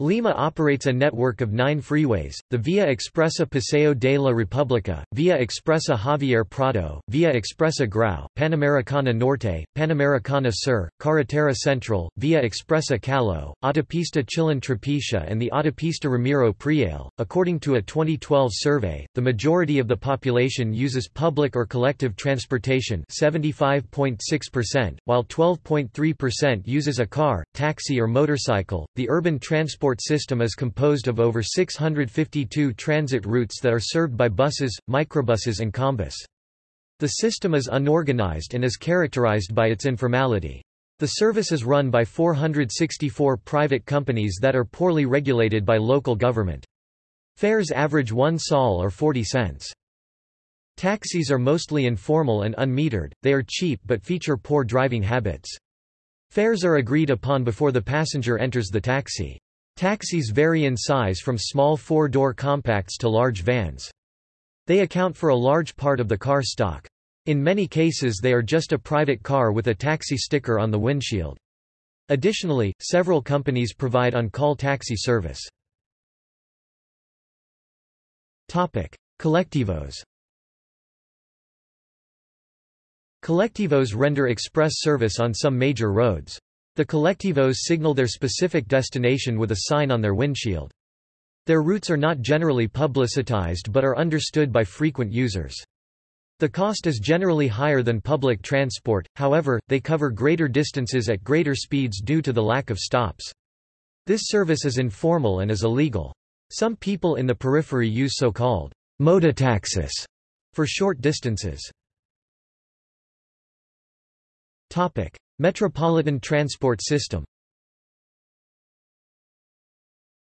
Lima operates a network of nine freeways, the Via Expresa Paseo de la República, Via Expresa Javier Prado, Via Expresa Grau, Panamericana Norte, Panamericana Sur, Carretera Central, Via Expresa Callao, Autopista Chillón Trapiche and the Autopista Ramiro Priale. According to a 2012 survey, the majority of the population uses public or collective transportation 75.6%, while 12.3% uses a car, taxi or motorcycle. The urban transport transport system is composed of over 652 transit routes that are served by buses, microbuses and combis. The system is unorganized and is characterized by its informality. The service is run by 464 private companies that are poorly regulated by local government. Fares average 1 sol or 40 cents. Taxis are mostly informal and unmetered, they are cheap but feature poor driving habits. Fares are agreed upon before the passenger enters the taxi. Taxis vary in size from small four-door compacts to large vans. They account for a large part of the car stock. In many cases they are just a private car with a taxi sticker on the windshield. Additionally, several companies provide on-call taxi service. Colectivos Colectivos render express service on some major roads. The colectivos signal their specific destination with a sign on their windshield. Their routes are not generally publicitized but are understood by frequent users. The cost is generally higher than public transport, however, they cover greater distances at greater speeds due to the lack of stops. This service is informal and is illegal. Some people in the periphery use so-called mototaxis for short distances. Metropolitan Transport System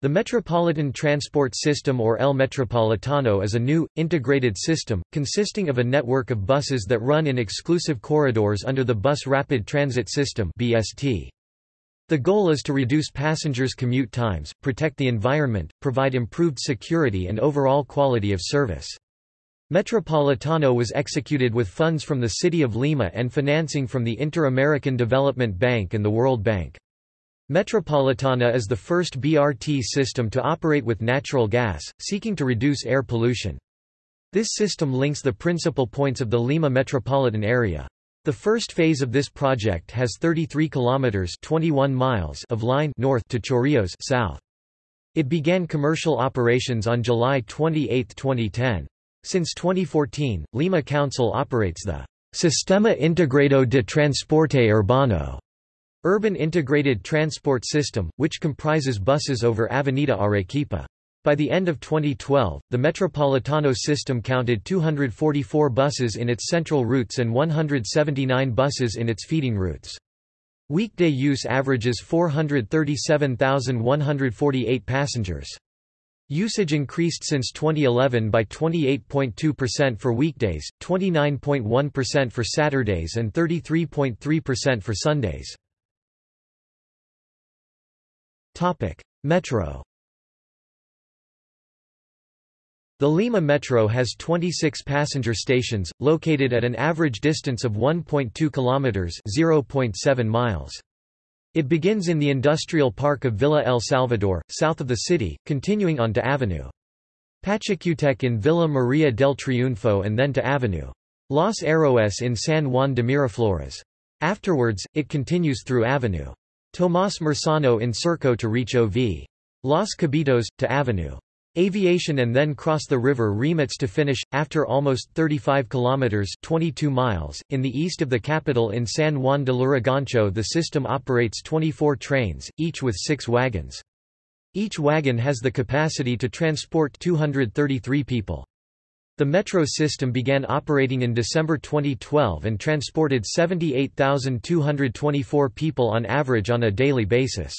The Metropolitan Transport System or El Metropolitano is a new, integrated system, consisting of a network of buses that run in exclusive corridors under the Bus Rapid Transit System The goal is to reduce passengers' commute times, protect the environment, provide improved security and overall quality of service. Metropolitano was executed with funds from the City of Lima and financing from the Inter-American Development Bank and the World Bank. Metropolitana is the first BRT system to operate with natural gas, seeking to reduce air pollution. This system links the principal points of the Lima metropolitan area. The first phase of this project has 33 kilometers 21 miles of line north to Chorrillos south. It began commercial operations on July 28, 2010. Since 2014, Lima Council operates the Sistema Integrado de Transporte Urbano urban integrated transport system, which comprises buses over Avenida Arequipa. By the end of 2012, the Metropolitano system counted 244 buses in its central routes and 179 buses in its feeding routes. Weekday use averages 437,148 passengers. Usage increased since 2011 by 28.2% for weekdays, 29.1% for Saturdays and 33.3% for Sundays. Metro The Lima Metro has 26 passenger stations, located at an average distance of 1.2 kilometers (0.7 miles). It begins in the industrial park of Villa El Salvador, south of the city, continuing on to Avenue. Pachacutec in Villa Maria del Triunfo and then to Avenue. Los Héroes in San Juan de Miraflores. Afterwards, it continues through Avenue. Tomás Marsano in Surco to reach OV. Los Cabitos, to Avenue. Aviation and then cross the river Rímac to finish, after almost 35 kilometers 22 miles, in the east of the capital in San Juan de Lurigancho the system operates 24 trains, each with six wagons. Each wagon has the capacity to transport 233 people. The metro system began operating in December 2012 and transported 78,224 people on average on a daily basis.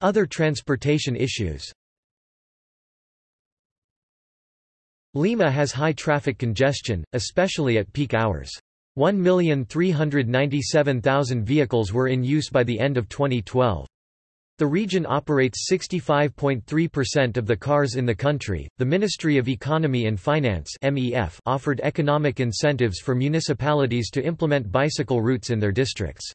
Other transportation issues Lima has high traffic congestion, especially at peak hours. 1,397,000 vehicles were in use by the end of 2012. The region operates 65.3% of the cars in the country. The Ministry of Economy and Finance (MEF) offered economic incentives for municipalities to implement bicycle routes in their districts.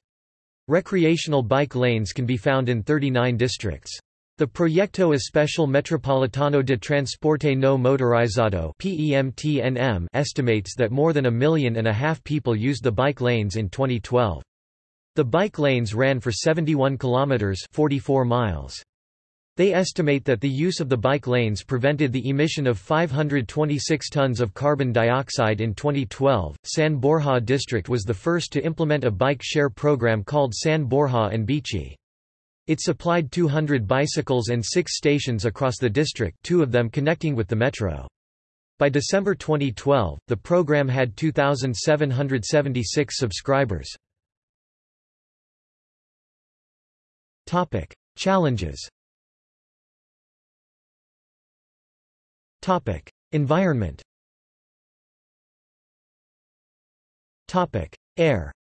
Recreational bike lanes can be found in 39 districts. The Proyecto Especial Metropolitano de Transporte No Motorizado estimates that more than a million and a half people used the bike lanes in 2012. The bike lanes ran for 71 kilometers 44 miles. They estimate that the use of the bike lanes prevented the emission of 526 tons of carbon dioxide in 2012. San Borja district was the first to implement a bike share program called San Borja and Bici. It supplied 200 bicycles and six stations across the district two of them connecting with the metro. By December 2012, the program had 2,776 subscribers. Challenges Environment Topic: Air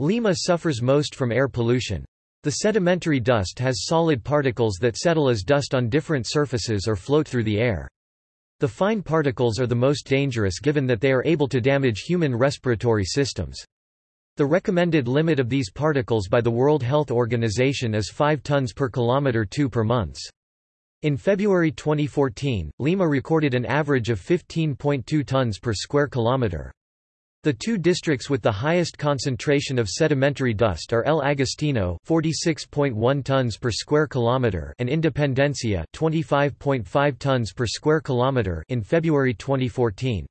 Lima suffers most from air pollution. The sedimentary dust has solid particles that settle as dust on different surfaces or float through the air. The fine particles are the most dangerous given that they are able to damage human respiratory systems. The recommended limit of these particles by the World Health Organization is 5 tons per kilometer 2 per months. In February 2014, Lima recorded an average of 15.2 tons per square kilometer. The two districts with the highest concentration of sedimentary dust are El Agustino, 46.1 tons per square kilometer, and Independencia, 25.5 tons per square kilometer in February 2014.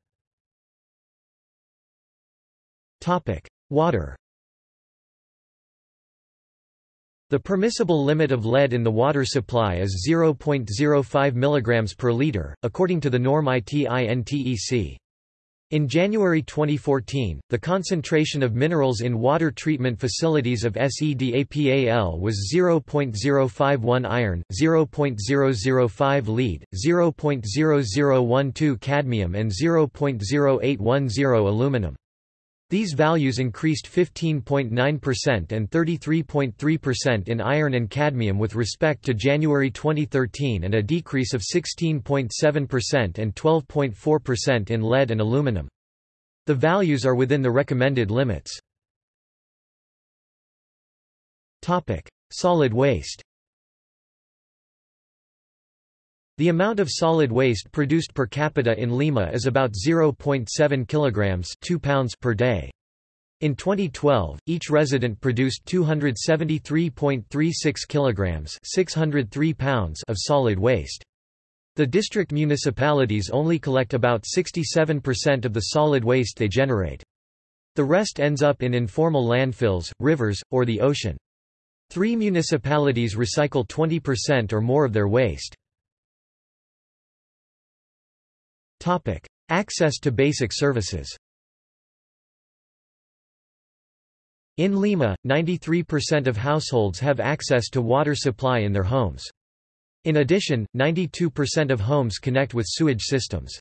Topic: Water. The permissible limit of lead in the water supply is 0.05 mg per liter, according to the norm ITINTEC. In January 2014, the concentration of minerals in water treatment facilities of SEDAPAL was 0.051 iron, 0.005 lead, 0.0012 cadmium and 0.0810 aluminum. These values increased 15.9% and 33.3% in iron and cadmium with respect to January 2013 and a decrease of 16.7% and 12.4% in lead and aluminum. The values are within the recommended limits. Solid waste The amount of solid waste produced per capita in Lima is about 0.7 kilograms 2 pounds per day. In 2012, each resident produced 273.36 kilograms 603 pounds of solid waste. The district municipalities only collect about 67% of the solid waste they generate. The rest ends up in informal landfills, rivers, or the ocean. Three municipalities recycle 20% or more of their waste. Topic: Access to basic services. In Lima, 93% of households have access to water supply in their homes. In addition, 92% of homes connect with sewage systems.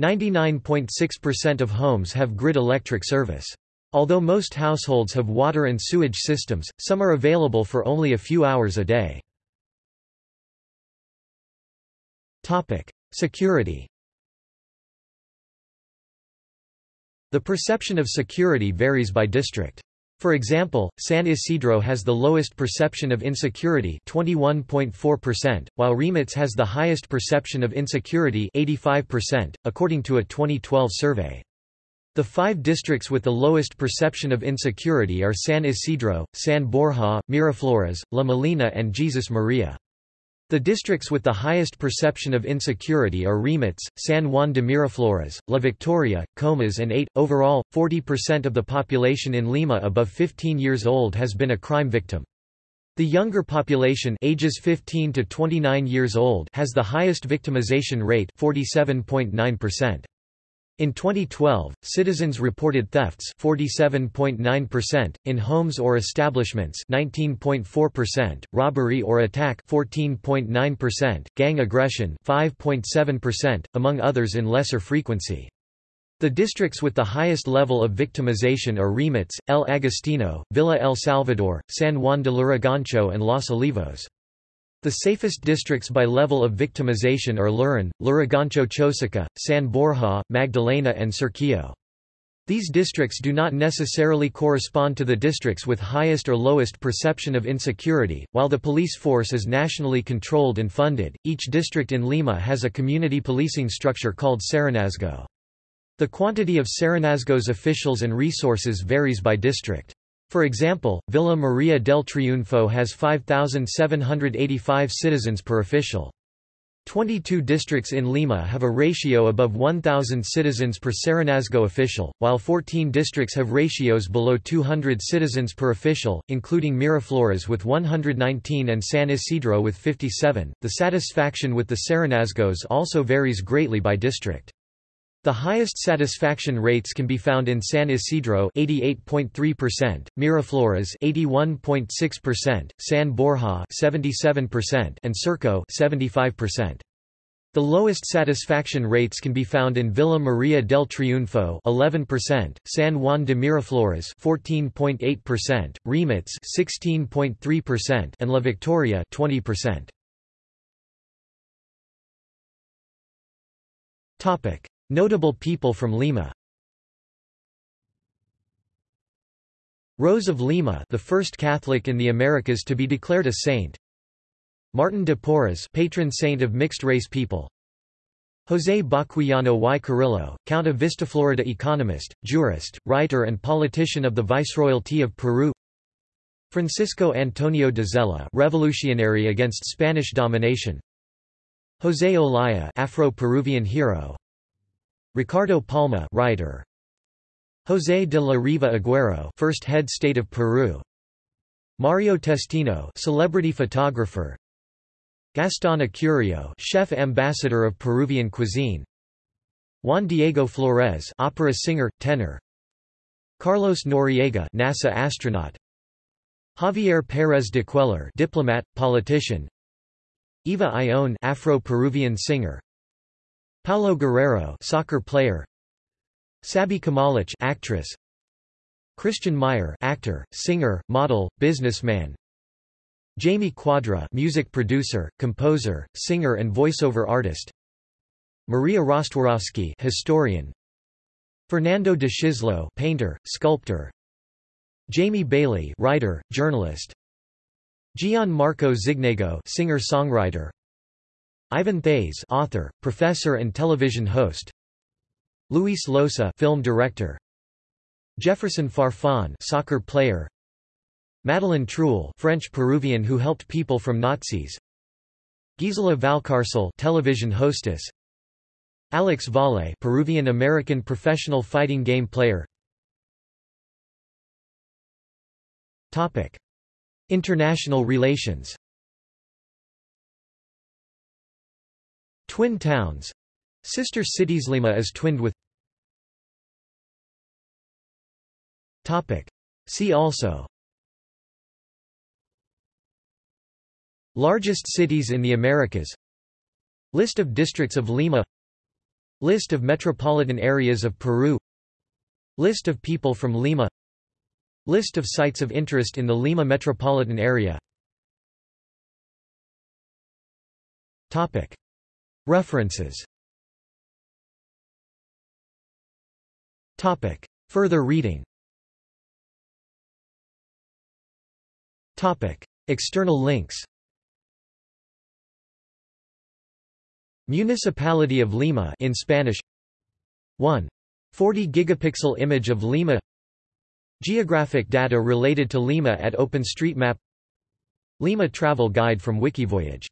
99.6% of homes have grid electric service. Although most households have water and sewage systems, some are available for only a few hours a day. Topic. Security The perception of security varies by district. For example, San Isidro has the lowest perception of insecurity 21.4%, while Rímac has the highest perception of insecurity 85%, according to a 2012 survey. The five districts with the lowest perception of insecurity are San Isidro, San Borja, Miraflores, La Molina and Jesus Maria. The districts with the highest perception of insecurity are Rímac, San Juan de Miraflores, La Victoria, Comas and 8. Overall, 40% of the population in Lima above 15 years old has been a crime victim. The younger population ages 15 to 29 years old has the highest victimization rate 47.9%. In 2012, citizens reported thefts 47.9%, in homes or establishments 19.4%, robbery or attack 14.9%, gang aggression 5.7%, among others in lesser frequency. The districts with the highest level of victimization are Rímac, El Agustino, Villa El Salvador, San Juan de Lurigancho and Los Olivos. The safest districts by level of victimization are Lurin, Lurigancho Chosica, San Borja, Magdalena and Surquillo. These districts do not necessarily correspond to the districts with highest or lowest perception of insecurity. While the police force is nationally controlled and funded, each district in Lima has a community policing structure called Serenazgo. The quantity of Serenazgo's officials and resources varies by district. For example, Villa Maria del Triunfo has 5,785 citizens per official. 22 districts in Lima have a ratio above 1,000 citizens per Serenazgo official, while 14 districts have ratios below 200 citizens per official, including Miraflores with 119 and San Isidro with 57. The satisfaction with the Serenazgos also varies greatly by district. The highest satisfaction rates can be found in San Isidro 88.3%, Miraflores 81.6%, San Borja 77% and Surco 75%. The lowest satisfaction rates can be found in Villa Maria del Triunfo 11%, San Juan de Miraflores 14.8%, Rímac 16.3% and La Victoria 20%. Topic: Notable people from Lima. Rose of Lima the first Catholic in the Americas to be declared a saint. Martin de Porres patron saint of mixed-race people. José Baquíjano y Carrillo, Count of Vistaflorida economist, jurist, writer and politician of the Viceroyalty of Peru. Francisco Antonio de Zela revolutionary against Spanish domination. José Olaya Afro-Peruvian hero Ricardo Palma writer. José de la Riva Agüero first head state of Peru. Mario Testino celebrity photographer. Gaston Acurio chef ambassador of Peruvian cuisine. Juan Diego Flórez opera singer tenor. Carlos Noriega NASA astronaut. Javier Pérez de Cuellar diplomat politician. Eva Ayllón Afro-Peruvian singer Paolo Guerrero soccer player. Saby Kamalich actress. Christian Meyer actor, singer, model, businessman. Jaime Cuadra music producer, composer, singer and voiceover artist. Maria Rostworowski historian. Fernando de Szyszlo painter, sculptor. Jaime Bayly writer, journalist. Gian Marco Zignego singer-songwriter Ivan Thays author, professor and television host. Luis Llosa film director. Jefferson Farfan soccer player. Madeleine Truel French-Peruvian who helped people from Nazis. Gisela Valcárcel television hostess. Alex Valle Peruvian-American professional fighting game player. Topic. International relations Twin towns. Sister cities Lima is twinned with. Topic. See also. Largest cities in the Americas. List of districts of Lima. List of metropolitan areas of Peru. List of people from Lima. List of sites of interest in the Lima metropolitan area. Topic. References. Topic. Further reading. Topic. External links. Municipality of Lima in Spanish. 1. 40 gigapixel image of Lima. Geographic data related to Lima at OpenStreetMap Lima travel guide from Wikivoyage